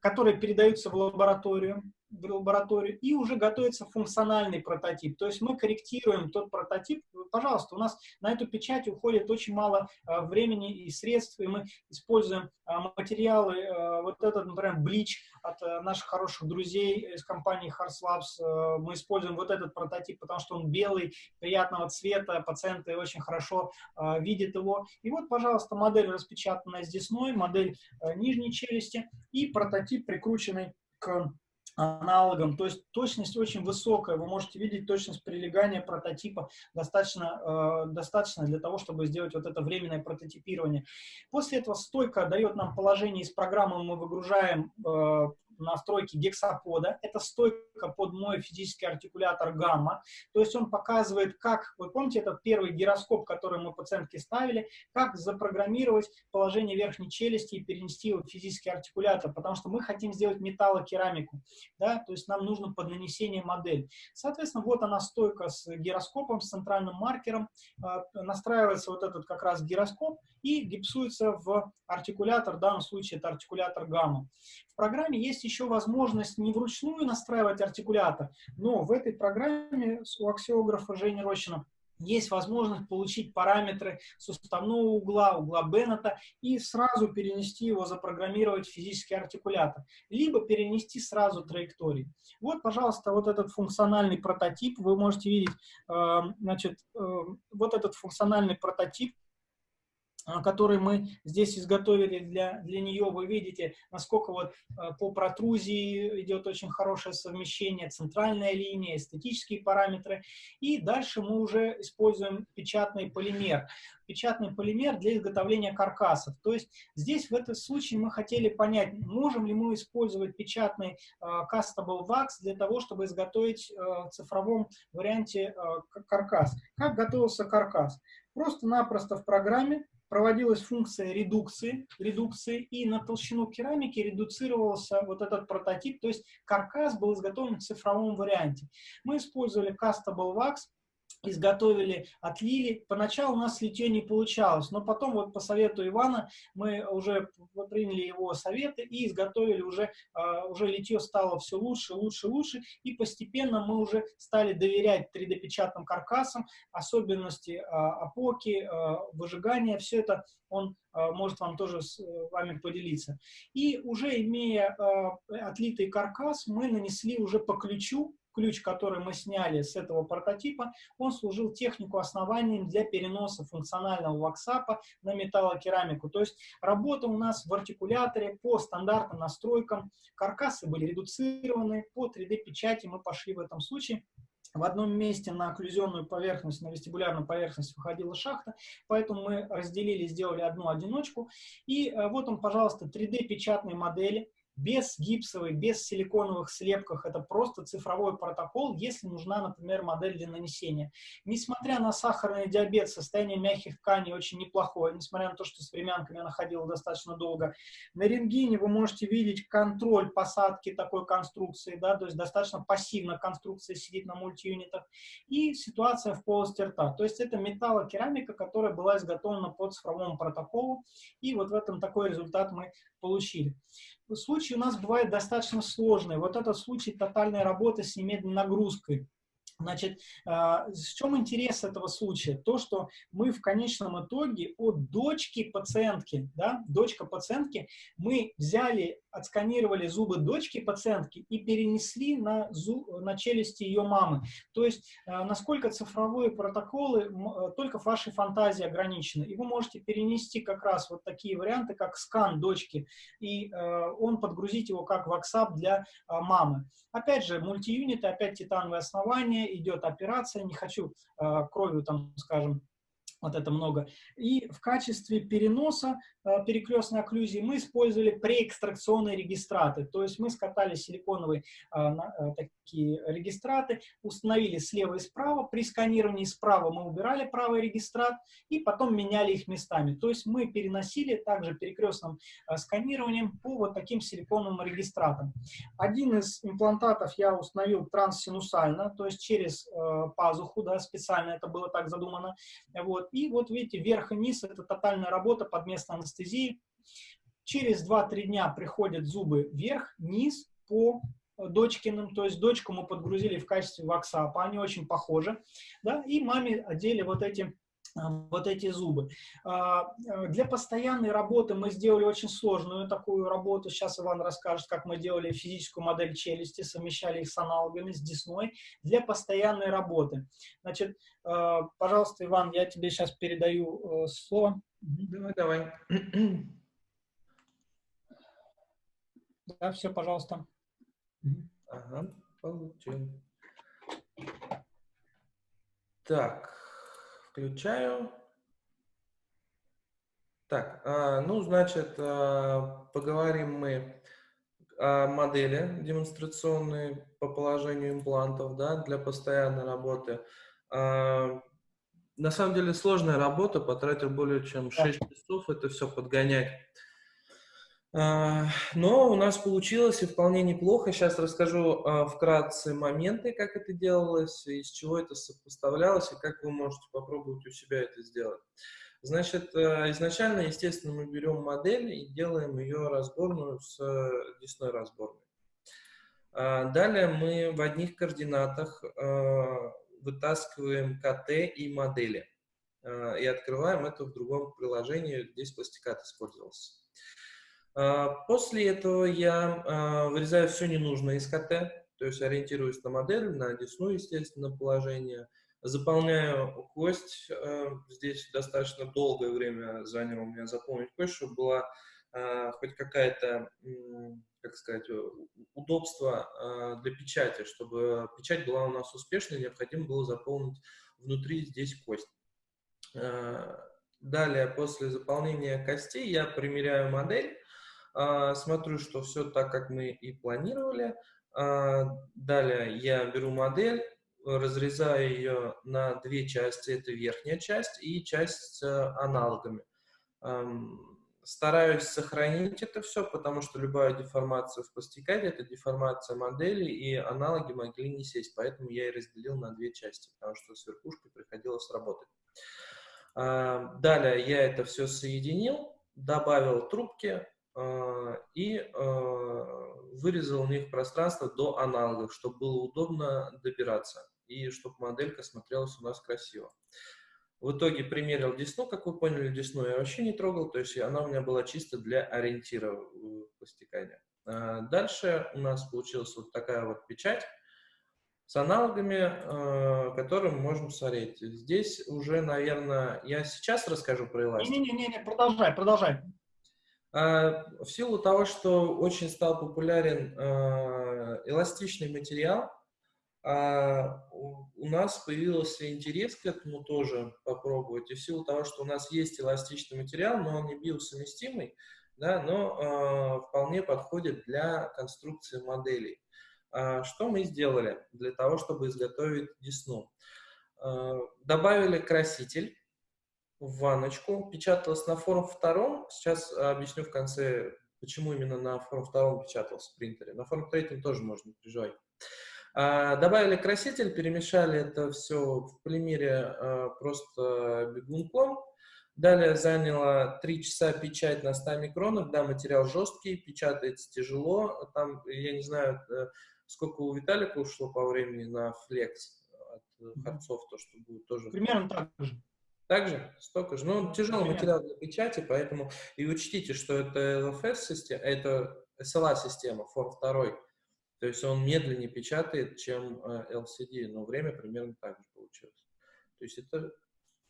которые передаются в лабораторию в лабораторию, и уже готовится функциональный прототип. То есть мы корректируем тот прототип. Пожалуйста, у нас на эту печать уходит очень мало а, времени и средств, и мы используем а, материалы, а, вот этот, например, блич от а, наших хороших друзей из компании Hars Labs. А, мы используем вот этот прототип, потому что он белый, приятного цвета, пациенты очень хорошо а, видят его. И вот, пожалуйста, модель распечатанная с десной, модель а, нижней челюсти и прототип, прикрученный к аналогом, то есть точность очень высокая, вы можете видеть точность прилегания прототипа достаточно, э, достаточно для того, чтобы сделать вот это временное прототипирование. После этого стойка дает нам положение из программы, мы выгружаем э, настройки гексапода. Это стойка под мой физический артикулятор гамма. То есть он показывает, как, вы помните этот первый гироскоп, который мы пациентке ставили, как запрограммировать положение верхней челюсти и перенести его в физический артикулятор, потому что мы хотим сделать металлокерамику, да, то есть нам нужно под нанесение модели. Соответственно, вот она стойка с гироскопом, с центральным маркером, а, настраивается вот этот как раз гироскоп и гипсуется в артикулятор, в данном случае это артикулятор гамма. В программе есть еще возможность не вручную настраивать артикулятор, но в этой программе у аксиографа Жени Рощина есть возможность получить параметры суставного угла, угла Беннета и сразу перенести его, запрограммировать в физический артикулятор, либо перенести сразу траектории. Вот, пожалуйста, вот этот функциональный прототип, вы можете видеть, э, значит, э, вот этот функциональный прототип, который мы здесь изготовили для, для нее. Вы видите, насколько вот а, по протрузии идет очень хорошее совмещение, центральная линия, эстетические параметры. И дальше мы уже используем печатный полимер. Печатный полимер для изготовления каркасов. То есть здесь в этом случае мы хотели понять, можем ли мы использовать печатный uh, Castable Wax для того, чтобы изготовить в цифровом варианте каркас. Как готовился каркас? Просто-напросто в программе проводилась функция редукции, редукции, и на толщину керамики редуцировался вот этот прототип, то есть каркас был изготовлен в цифровом варианте. Мы использовали Castable Wax, изготовили, отлили. Поначалу у нас литье не получалось, но потом вот по совету Ивана мы уже приняли его советы и изготовили уже, а, уже литье стало все лучше, лучше, лучше, и постепенно мы уже стали доверять 3D-печатным каркасам, особенности а, опоки, а, выжигания, все это он может вам тоже с вами поделиться. И уже имея отлитый каркас, мы нанесли уже по ключу ключ, который мы сняли с этого прототипа, он служил технику основанием для переноса функционального ваксапа на металлокерамику. То есть работа у нас в артикуляторе по стандартным настройкам. Каркасы были редуцированы, по 3D-печати мы пошли в этом случае. В одном месте на окклюзионную поверхность, на вестибулярную поверхность выходила шахта, поэтому мы разделили, сделали одну одиночку. И э, вот он, пожалуйста, 3D-печатные модели без гипсовой, без силиконовых слепках. Это просто цифровой протокол, если нужна, например, модель для нанесения. Несмотря на сахарный диабет, состояние мягких тканей очень неплохое, несмотря на то, что с времянками она ходила достаточно долго. На рентгене вы можете видеть контроль посадки такой конструкции, да, то есть достаточно пассивно конструкция сидит на мультиюнитах. И ситуация в полости рта. То есть это металлокерамика, которая была изготовлена по цифровому протоколу. И вот в этом такой результат мы получили случаи у нас бывают достаточно сложные. Вот этот случай тотальной работы с немедленной нагрузкой. Значит, а, в чем интерес этого случая? То, что мы в конечном итоге от дочки пациентки, да, дочка пациентки, мы взяли отсканировали зубы дочки пациентки и перенесли на, зуб, на челюсти ее мамы. То есть, э, насколько цифровые протоколы, э, только в вашей фантазии ограничены. И вы можете перенести как раз вот такие варианты, как скан дочки, и он подгрузить его как WhatsApp для мамы. Опять же, мультиюниты, опять титановое основание, идет операция, не хочу кровью там, скажем, вот это много. И в качестве переноса э, перекрестной окклюзии мы использовали преэкстракционные регистраты. То есть мы скатали силиконовые э, э, такие регистраты, установили слева и справа. При сканировании справа мы убирали правый регистрат и потом меняли их местами. То есть мы переносили также перекрестным сканированием по вот таким силиконовым регистратам. Один из имплантатов я установил транссинусально, то есть через пазуху, да, специально это было так задумано. Вот. И вот видите, вверх и низ – это тотальная работа под местной анестезией. Через 2-3 дня приходят зубы вверх, низ, по дочкиным, то есть дочку мы подгрузили в качестве ваксапа, они очень похожи, да, и маме одели вот эти вот эти зубы. А, э, для постоянной работы мы сделали очень сложную такую работу. Сейчас Иван расскажет, как мы делали физическую модель челюсти, совмещали их с аналогами, с десной, для постоянной работы. Значит, пожалуйста, Иван, я тебе сейчас передаю э, слово. Давай, давай. Да, все, пожалуйста. Ага, получил. Так, Включаю. Так, а, ну, значит, а, поговорим мы о модели демонстрационной по положению имплантов, да, для постоянной работы. А, на самом деле сложная работа, потратил более чем 6 часов это все подгонять. А, но у нас получилось и вполне неплохо. Сейчас расскажу а, вкратце моменты, как это делалось, из чего это сопоставлялось и как вы можете попробовать у себя это сделать. Значит, а, изначально, естественно, мы берем модель и делаем ее разборную с десной разборной. Далее мы в одних координатах вытаскиваем КТ и модели и открываем это в другом приложении. Здесь пластикат использовался. А, после этого я а, вырезаю все ненужное из КТ, то есть ориентируюсь на модель, на десну, естественно, положение. Заполняю кость. А, здесь достаточно долгое время заняло у меня заполнить кость, чтобы была хоть какая-то, как сказать, удобство для печати, чтобы печать была у нас успешной, необходимо было заполнить внутри здесь кость. Далее, после заполнения костей, я примеряю модель, смотрю, что все так, как мы и планировали. А, далее я беру модель, разрезаю ее на две части. Это верхняя часть и часть с аналогами. Стараюсь сохранить это все, потому что любая деформация в пластикаде – это деформация модели, и аналоги могли не сесть. Поэтому я и разделил на две части, потому что с верхушкой приходилось работать. А, далее я это все соединил, добавил трубки, а, и а, вырезал у них пространство до аналогов, чтобы было удобно добираться и чтобы моделька смотрелась у нас красиво. В итоге примерил десну, как вы поняли, десну я вообще не трогал, то есть она у меня была чисто для ориентира в пластикане. А, дальше у нас получилась вот такая вот печать с аналогами, которые мы можем смотреть. Здесь уже, наверное, я сейчас расскажу про эластик. Не-не-не, продолжай, продолжай. А, в силу того, что очень стал популярен а, эластичный материал, а, у нас появился интерес к этому тоже попробовать. И в силу того, что у нас есть эластичный материал, но он не биосовместимый, да, но вполне подходит для конструкции моделей. Что мы сделали для того, чтобы изготовить десну? Добавили краситель, в ванночку, печаталось на форм втором. Сейчас объясню в конце, почему именно на форм втором печатался в принтере. На форм третьем тоже можно переживать. А, добавили краситель, перемешали это все в полимере а, просто бегунком. Далее заняло 3 часа печать на 100 микронах. Да, материал жесткий, печатается тяжело. Там, я не знаю, э, сколько у Виталика ушло по времени на флекс от Харцов, то, что будет тоже... Примерно так же. Также столько же. Ну, тяжелый материал для печати, поэтому и учтите, что это LFS-система, это SLA-система, форм 2. То есть он медленнее печатает, чем LCD, э, но время примерно так же получилось. То есть это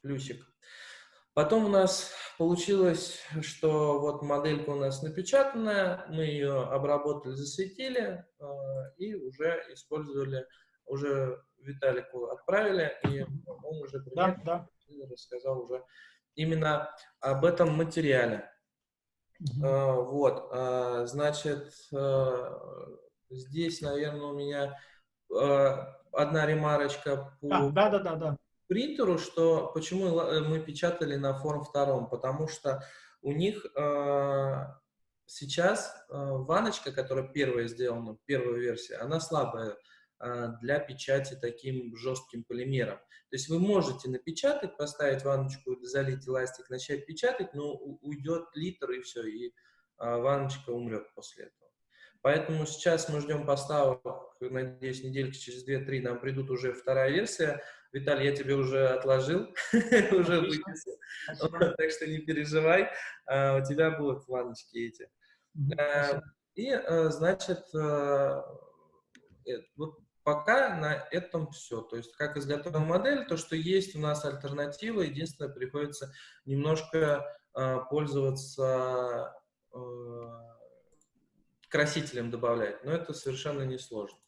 плюсик. Потом у нас получилось, что вот моделька у нас напечатанная, мы ее обработали, засветили э, и уже использовали, уже Виталику отправили, и он уже да, да рассказал уже именно об этом материале. Mm -hmm. Вот, а, значит, а, здесь, наверное, у меня одна ремарочка по да, да, да, да. принтеру, что почему мы печатали на форм втором, потому что у них сейчас ваночка, которая первая сделана, первая версия, она слабая для печати таким жестким полимером. То есть вы можете напечатать, поставить ванночку, залить эластик, начать печатать, но уйдет литр и все, и а ванночка умрет после этого. Поэтому сейчас мы ждем поставок, надеюсь, недельки через 2-3 нам придут уже вторая версия. Виталий, я тебе уже отложил, уже вычислил, так что не переживай, а, у тебя будут ванночки эти. И, значит, э, вот пока на этом все. То есть, как изготовил модель, то, что есть у нас альтернатива, единственное, приходится немножко пользоваться красителем добавлять, но это совершенно несложно.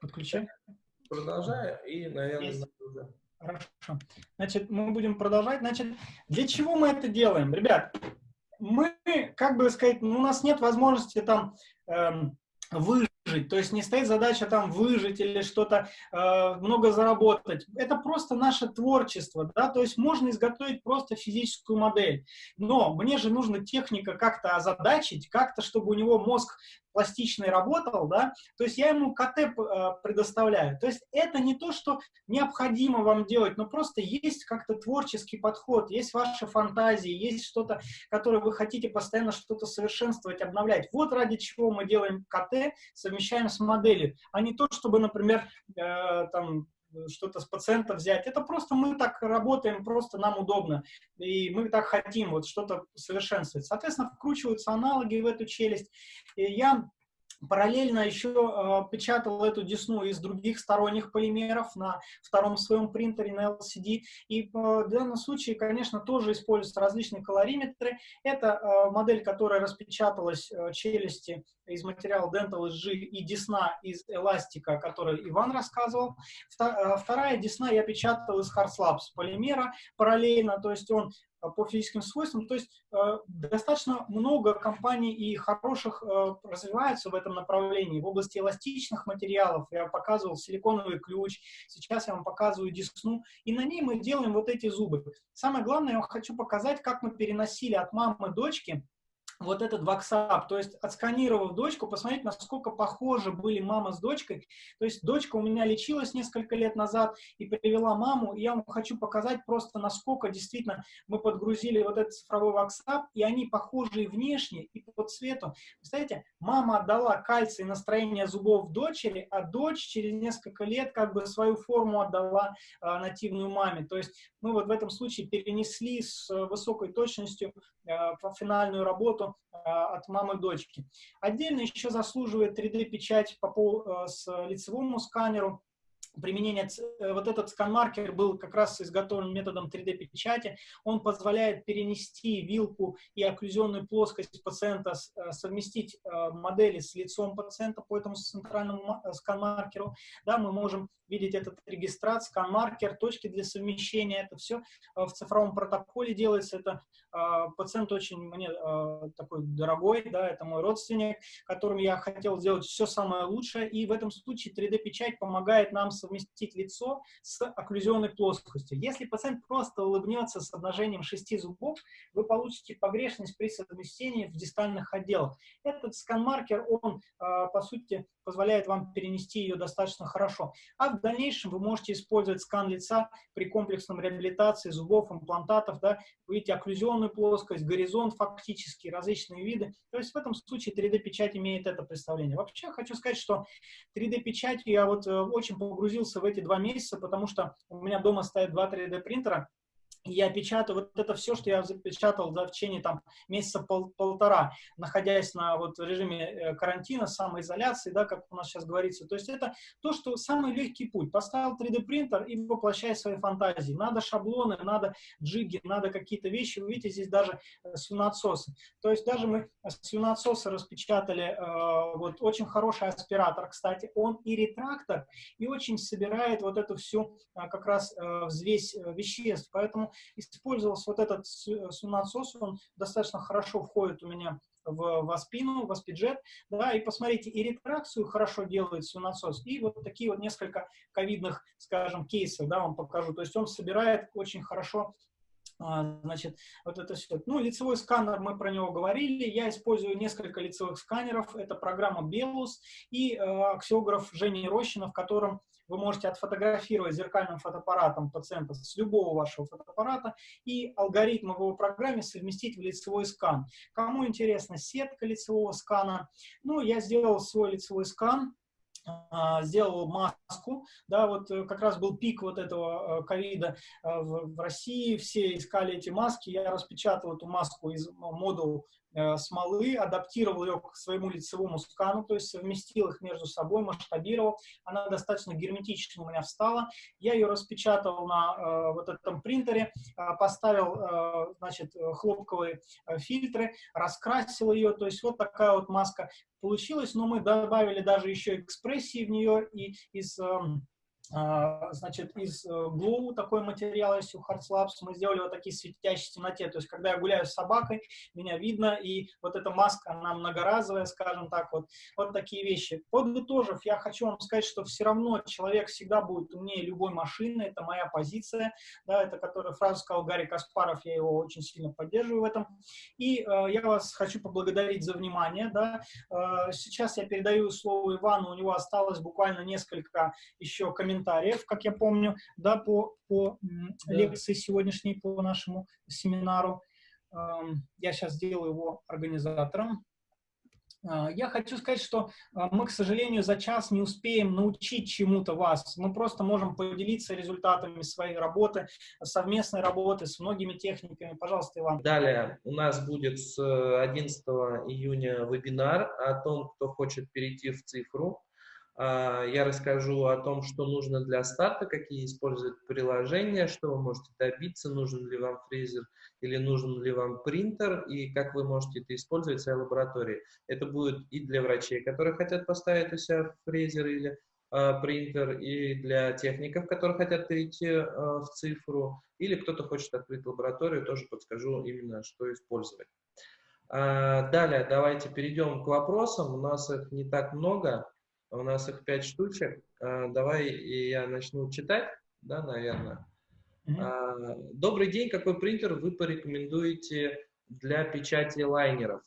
Подключай. Продолжаю и, наверное, уже. Хорошо. Значит, мы будем продолжать. Значит, для чего мы это делаем? Ребят, мы, как бы сказать, ну, у нас нет возможности там эм, выжить выжить. То есть не стоит задача там выжить или что-то э, много заработать. Это просто наше творчество, да, то есть можно изготовить просто физическую модель. Но мне же нужна техника как-то озадачить, как-то, чтобы у него мозг пластичный работал, да, то есть я ему КТ э, предоставляю. То есть это не то, что необходимо вам делать, но просто есть как-то творческий подход, есть ваши фантазии, есть что-то, которое вы хотите постоянно что-то совершенствовать, обновлять. Вот ради чего мы делаем КТ, совмещаем с моделью, а не то, чтобы, например, э, там, что-то с пациента взять. Это просто мы так работаем, просто нам удобно. И мы так хотим вот что-то совершенствовать. Соответственно, вкручиваются аналоги в эту челюсть. И я Параллельно еще э, печатал эту десну из других сторонних полимеров на втором своем принтере на LCD. И э, в данном случае, конечно, тоже используются различные колориметры. Это э, модель, которая распечаталась э, челюсти из материала Dental SG и десна из эластика, который Иван рассказывал. Э, вторая десна я печатал из Hard полимера параллельно, то есть он по физическим свойствам. То есть э, достаточно много компаний и хороших э, развиваются в этом направлении. В области эластичных материалов я показывал силиконовый ключ, сейчас я вам показываю десну, и на ней мы делаем вот эти зубы. Самое главное, я хочу показать, как мы переносили от мамы дочки вот этот WhatsApp, то есть отсканировав дочку, посмотреть, насколько похожи были мама с дочкой. То есть дочка у меня лечилась несколько лет назад и привела маму, и я вам хочу показать просто, насколько действительно мы подгрузили вот этот цифровой WhatsApp, и они похожи и внешне, и по цвету. Представляете, мама отдала кальций настроение зубов дочери, а дочь через несколько лет как бы свою форму отдала э, нативную маме. То есть мы вот в этом случае перенесли с высокой точностью э, финальную работу а, от мамы дочки. Отдельно еще заслуживает 3D-печать по, по, с лицевому сканеру применение, э, вот этот скан-маркер был как раз изготовлен методом 3D-печати. Он позволяет перенести вилку и окклюзионную плоскость пациента, э, совместить э, модели с лицом пациента по этому центральному скан-маркеру. Да, мы можем видеть этот регистрат, скан-маркер, точки для совмещения. Это все в цифровом протоколе делается. Это пациент очень мне такой дорогой, да, это мой родственник, которым я хотел сделать все самое лучшее. И в этом случае 3D-печать помогает нам совместить лицо с окклюзионной плоскостью. Если пациент просто улыбнется с обнажением шести зубов, вы получите погрешность при совмещении в дистальных отделах. Этот скан-маркер, он, а, по сути, позволяет вам перенести ее достаточно хорошо. А в дальнейшем вы можете использовать скан лица при комплексном реабилитации зубов, имплантатов, да, видите окклюзионную плоскость, горизонт фактически, различные виды. То есть в этом случае 3D-печать имеет это представление. Вообще хочу сказать, что 3D-печать я вот э, очень погрузился в эти два месяца, потому что у меня дома стоят два 3D принтера, я печатаю вот это все, что я запечатал за в течение там месяца пол, полтора, находясь на вот режиме э, карантина, самоизоляции, да, как у нас сейчас говорится. То есть это то, что самый легкий путь. Поставил 3D принтер и воплощай свои фантазии. Надо шаблоны, надо джиги, надо какие-то вещи. Вы видите, здесь даже э, свинотсосы. То есть даже мы свинотсосы распечатали, э, вот очень хороший аспиратор, кстати, он и ретрактор, и очень собирает вот эту всю э, как раз э, взвесь э, веществ. Поэтому использовался вот этот сунат-сос, он достаточно хорошо входит у меня в васпину, в аспиджет, да, и посмотрите, и ретракцию хорошо делает сунасос, и вот такие вот несколько ковидных, скажем, кейсов, да, вам покажу, то есть он собирает очень хорошо А, значит, вот это все. Ну, лицевой сканер, мы про него говорили. Я использую несколько лицевых сканеров. Это программа Белус и э, аксиограф Жени Рощина, в котором вы можете отфотографировать зеркальным фотоаппаратом пациента с любого вашего фотоаппарата и алгоритм в его программе совместить в лицевой скан. Кому интересна сетка лицевого скана? Ну, я сделал свой лицевой скан а, сделал маску, да, вот э, как раз был пик вот этого э, ковида э, в, России, все искали эти маски, я распечатал эту маску из модул Э, смолы, адаптировал ее к своему лицевому скану, то есть совместил их между собой, масштабировал. Она достаточно герметично у меня встала. Я ее распечатал на э, вот этом принтере, э, поставил, э, значит, хлопковые э, фильтры, раскрасил ее. То есть вот такая вот маска получилась, но мы добавили даже еще экспрессии в нее и из... А, значит, из Glow э, такой материал есть у Hearts Labs, мы сделали вот такие светящие в темноте, то есть когда я гуляю с собакой, меня видно, и вот эта маска, она многоразовая, скажем так, вот, вот такие вещи. Подытожив, я хочу вам сказать, что все равно человек всегда будет умнее любой машины, это моя позиция, да, это которую фразу сказал Гарри Каспаров, я его очень сильно поддерживаю в этом, и э, я вас хочу поблагодарить за внимание, да, э, сейчас я передаю слово Ивану, у него осталось буквально несколько еще комментариев, комментариев, как я помню, да, по, по да. лекции сегодняшней, по нашему семинару. Я сейчас сделаю его организатором. А, я хочу сказать, что а, мы, к сожалению, за час не успеем научить чему-то вас. Мы просто можем поделиться результатами своей работы, совместной работы с многими техниками. Пожалуйста, Иван. Далее у нас будет с 11 июня вебинар о том, кто хочет перейти в цифру. А, я расскажу о том, что нужно для старта, какие использовать приложения, что вы можете добиться, нужен ли вам фрезер или нужен ли вам принтер, и как вы можете это использовать в своей лаборатории. Это будет и для врачей, которые хотят поставить у себя фрезер или э, принтер, и для техников, которые хотят перейти э, в цифру, или кто-то хочет открыть лабораторию, тоже подскажу именно, что использовать. Э, далее, давайте перейдем к вопросам. У нас их не так много. У нас их пять штучек. А, давай я начну читать, да, наверное. Mm-hmm. Добрый день. Какой принтер вы порекомендуете для печати лайнеров?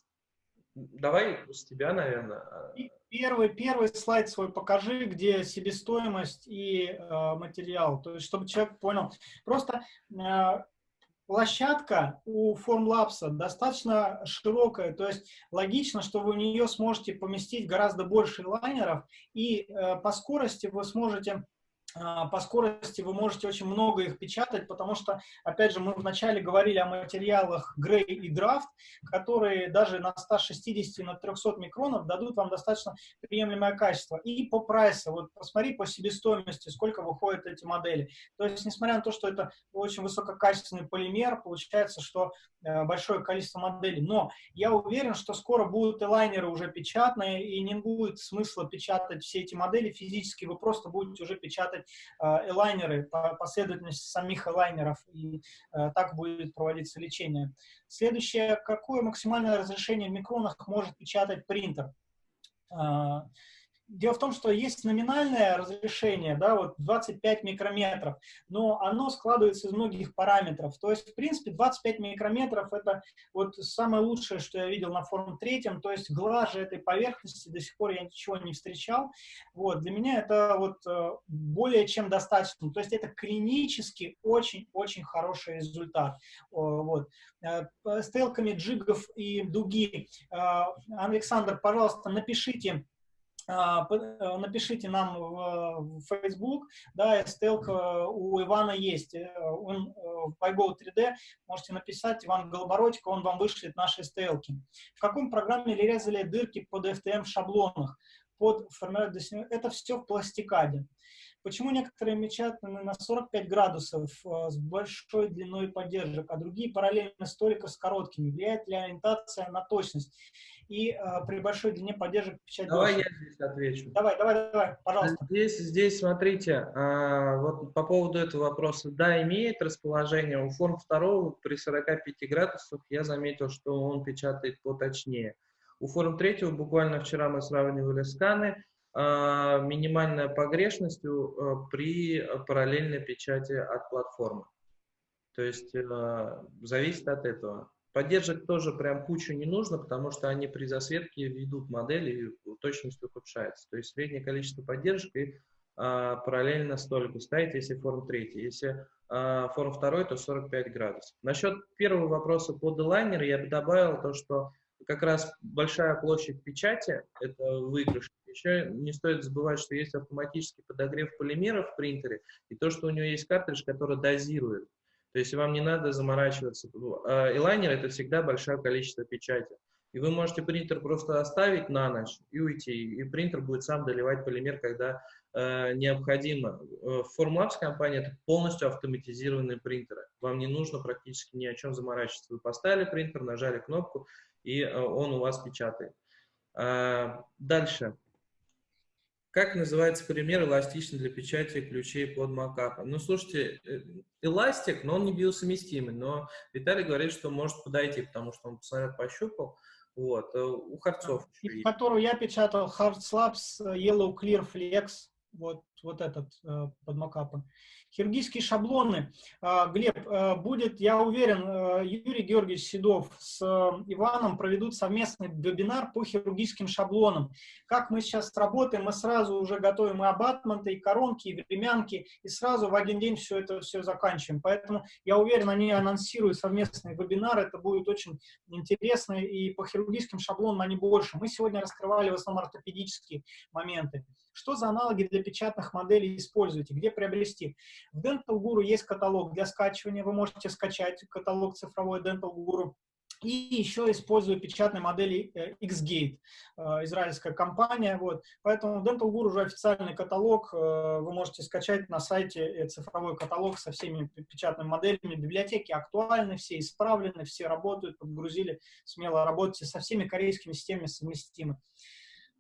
Давай с тебя, наверное. Первый, первый слайд свой покажи, где себестоимость и э, материал, то есть чтобы человек понял. Просто э, площадка у Formlabs достаточно широкая, то есть логично, что вы в нее сможете поместить гораздо больше лайнеров, и э, по скорости вы сможете по скорости вы можете очень много их печатать, потому что, опять же, мы вначале говорили о материалах Gray и Draft, которые даже на 160 на 300 микронов дадут вам достаточно приемлемое качество. И по прайсу, вот посмотри по себестоимости, сколько выходят эти модели. То есть, несмотря на то, что это очень высококачественный полимер, получается, что э, большое количество моделей. Но я уверен, что скоро будут и лайнеры уже печатные, и не будет смысла печатать все эти модели физически, вы просто будете уже печатать делать элайнеры, последовательность самих элайнеров, и э, так будет проводиться лечение. Следующее, какое максимальное разрешение в микронах может печатать принтер? Дело в том, что есть номинальное разрешение, да, вот 25 микрометров, но оно складывается из многих параметров. То есть, в принципе, 25 микрометров – это вот самое лучшее, что я видел на форум третьем. То есть, глаже этой поверхности до сих пор я ничего не встречал. Вот, для меня это вот э, более чем достаточно. То есть, это клинически очень-очень хороший результат. Вот. Э, стрелками джигов и дуги. Э, Александр, пожалуйста, напишите напишите нам в Facebook, да, STL у Ивана есть, э, он э, в iGo 3D, можете написать Иван Голобородько, он вам вышлет наши STL. В каком программе резали дырки под FTM шаблонах? Под это все в пластикаде. Почему некоторые мечатаны на 45 градусов э, с большой длиной поддержек, а другие параллельно столько с короткими? Влияет ли ориентация на точность? И э, при большой длине поддержек печать Давай дольше? я здесь отвечу. Давай, давай, давай, пожалуйста. Здесь, здесь смотрите, э, вот по поводу этого вопроса. Да, имеет расположение. У форм второго при 45 градусах я заметил, что он печатает поточнее. У форм третьего буквально вчера мы сравнивали сканы, а, минимальная погрешность при параллельной печати от платформы. То есть э, зависит от этого. Поддержек тоже прям кучу не нужно, потому что они при засветке ведут модели и точность ухудшается. То есть среднее количество поддержек и а, параллельно столику ставить, если форм третий. Если а, форм второй, то 45 градусов. Насчет первого вопроса по делайнеру я бы добавил то, что как раз большая площадь печати – это выигрыш. Еще не стоит забывать, что есть автоматический подогрев полимеров в принтере, и то, что у него есть картридж, который дозирует. То есть вам не надо заморачиваться. Элайнер – это всегда большое количество печати. И вы можете принтер просто оставить на ночь и уйти, и принтер будет сам доливать полимер, когда э, необходимо. Э, Formlabs компания – это полностью автоматизированные принтеры. Вам не нужно практически ни о чем заморачиваться. Вы поставили принтер, нажали кнопку, и э, он у вас печатает. Э, дальше. Как называется пример эластичный для печати ключей под макапом? Ну, слушайте, э, эластик, но он не биосовместимый, но Виталий говорит, что может подойти, потому что он посмотрел, пощупал. Вот, э, у Харцов. Которую я печатал, Hard Slabs Yellow Clear Flex, вот, вот этот э, под макапом. Хирургические шаблоны. А, Глеб, а, будет, я уверен, а, Юрий Георгиевич Седов с Иваном проведут совместный вебинар по хирургическим шаблонам. Как мы сейчас работаем, мы сразу уже готовим и абатменты, и коронки, и времянки, и сразу в один день все это все заканчиваем. Поэтому я уверен, они анонсируют совместный вебинар, это будет очень интересно, и по хирургическим шаблонам они больше. Мы сегодня раскрывали в основном ортопедические моменты. Что за аналоги для печатных моделей используете? Где приобрести? В Dental Guru есть каталог для скачивания. Вы можете скачать каталог цифровой Dental Guru. И еще использую печатные модели э, Xgate, э, израильская компания. Вот. Поэтому Dental Guru уже официальный каталог. Э, вы можете скачать на сайте цифровой каталог со всеми печатными моделями. Библиотеки актуальны, все исправлены, все работают, подгрузили. Смело работайте со всеми корейскими системами совместимы.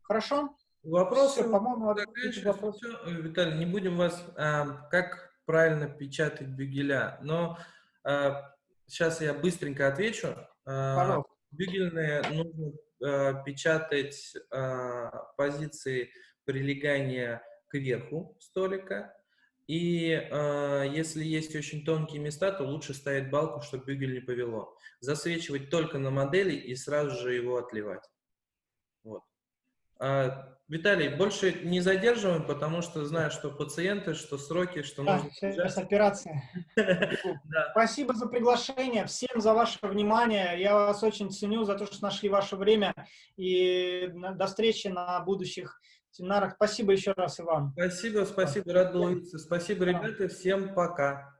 Хорошо? Вопросы, по-моему, вопрос. Виталий, не будем вас, а, как правильно печатать бюгеля, но а, сейчас я быстренько отвечу. А, бюгельные нужно а, печатать а, позиции прилегания к верху столика, и э, если есть очень тонкие места, то лучше ставить балку, чтобы бюгель не повело. Засвечивать только на модели и сразу же его отливать. Вот. А, Виталий, больше не задерживаем, потому что знаю, что пациенты, что сроки, что да, нужно... сейчас операция. Спасибо за приглашение, всем за ваше внимание. Я вас очень ценю за то, что нашли ваше время. И до встречи на будущих семинарах. Спасибо еще раз, Иван. Спасибо, спасибо, рад был увидеться. Спасибо, ребята, всем пока.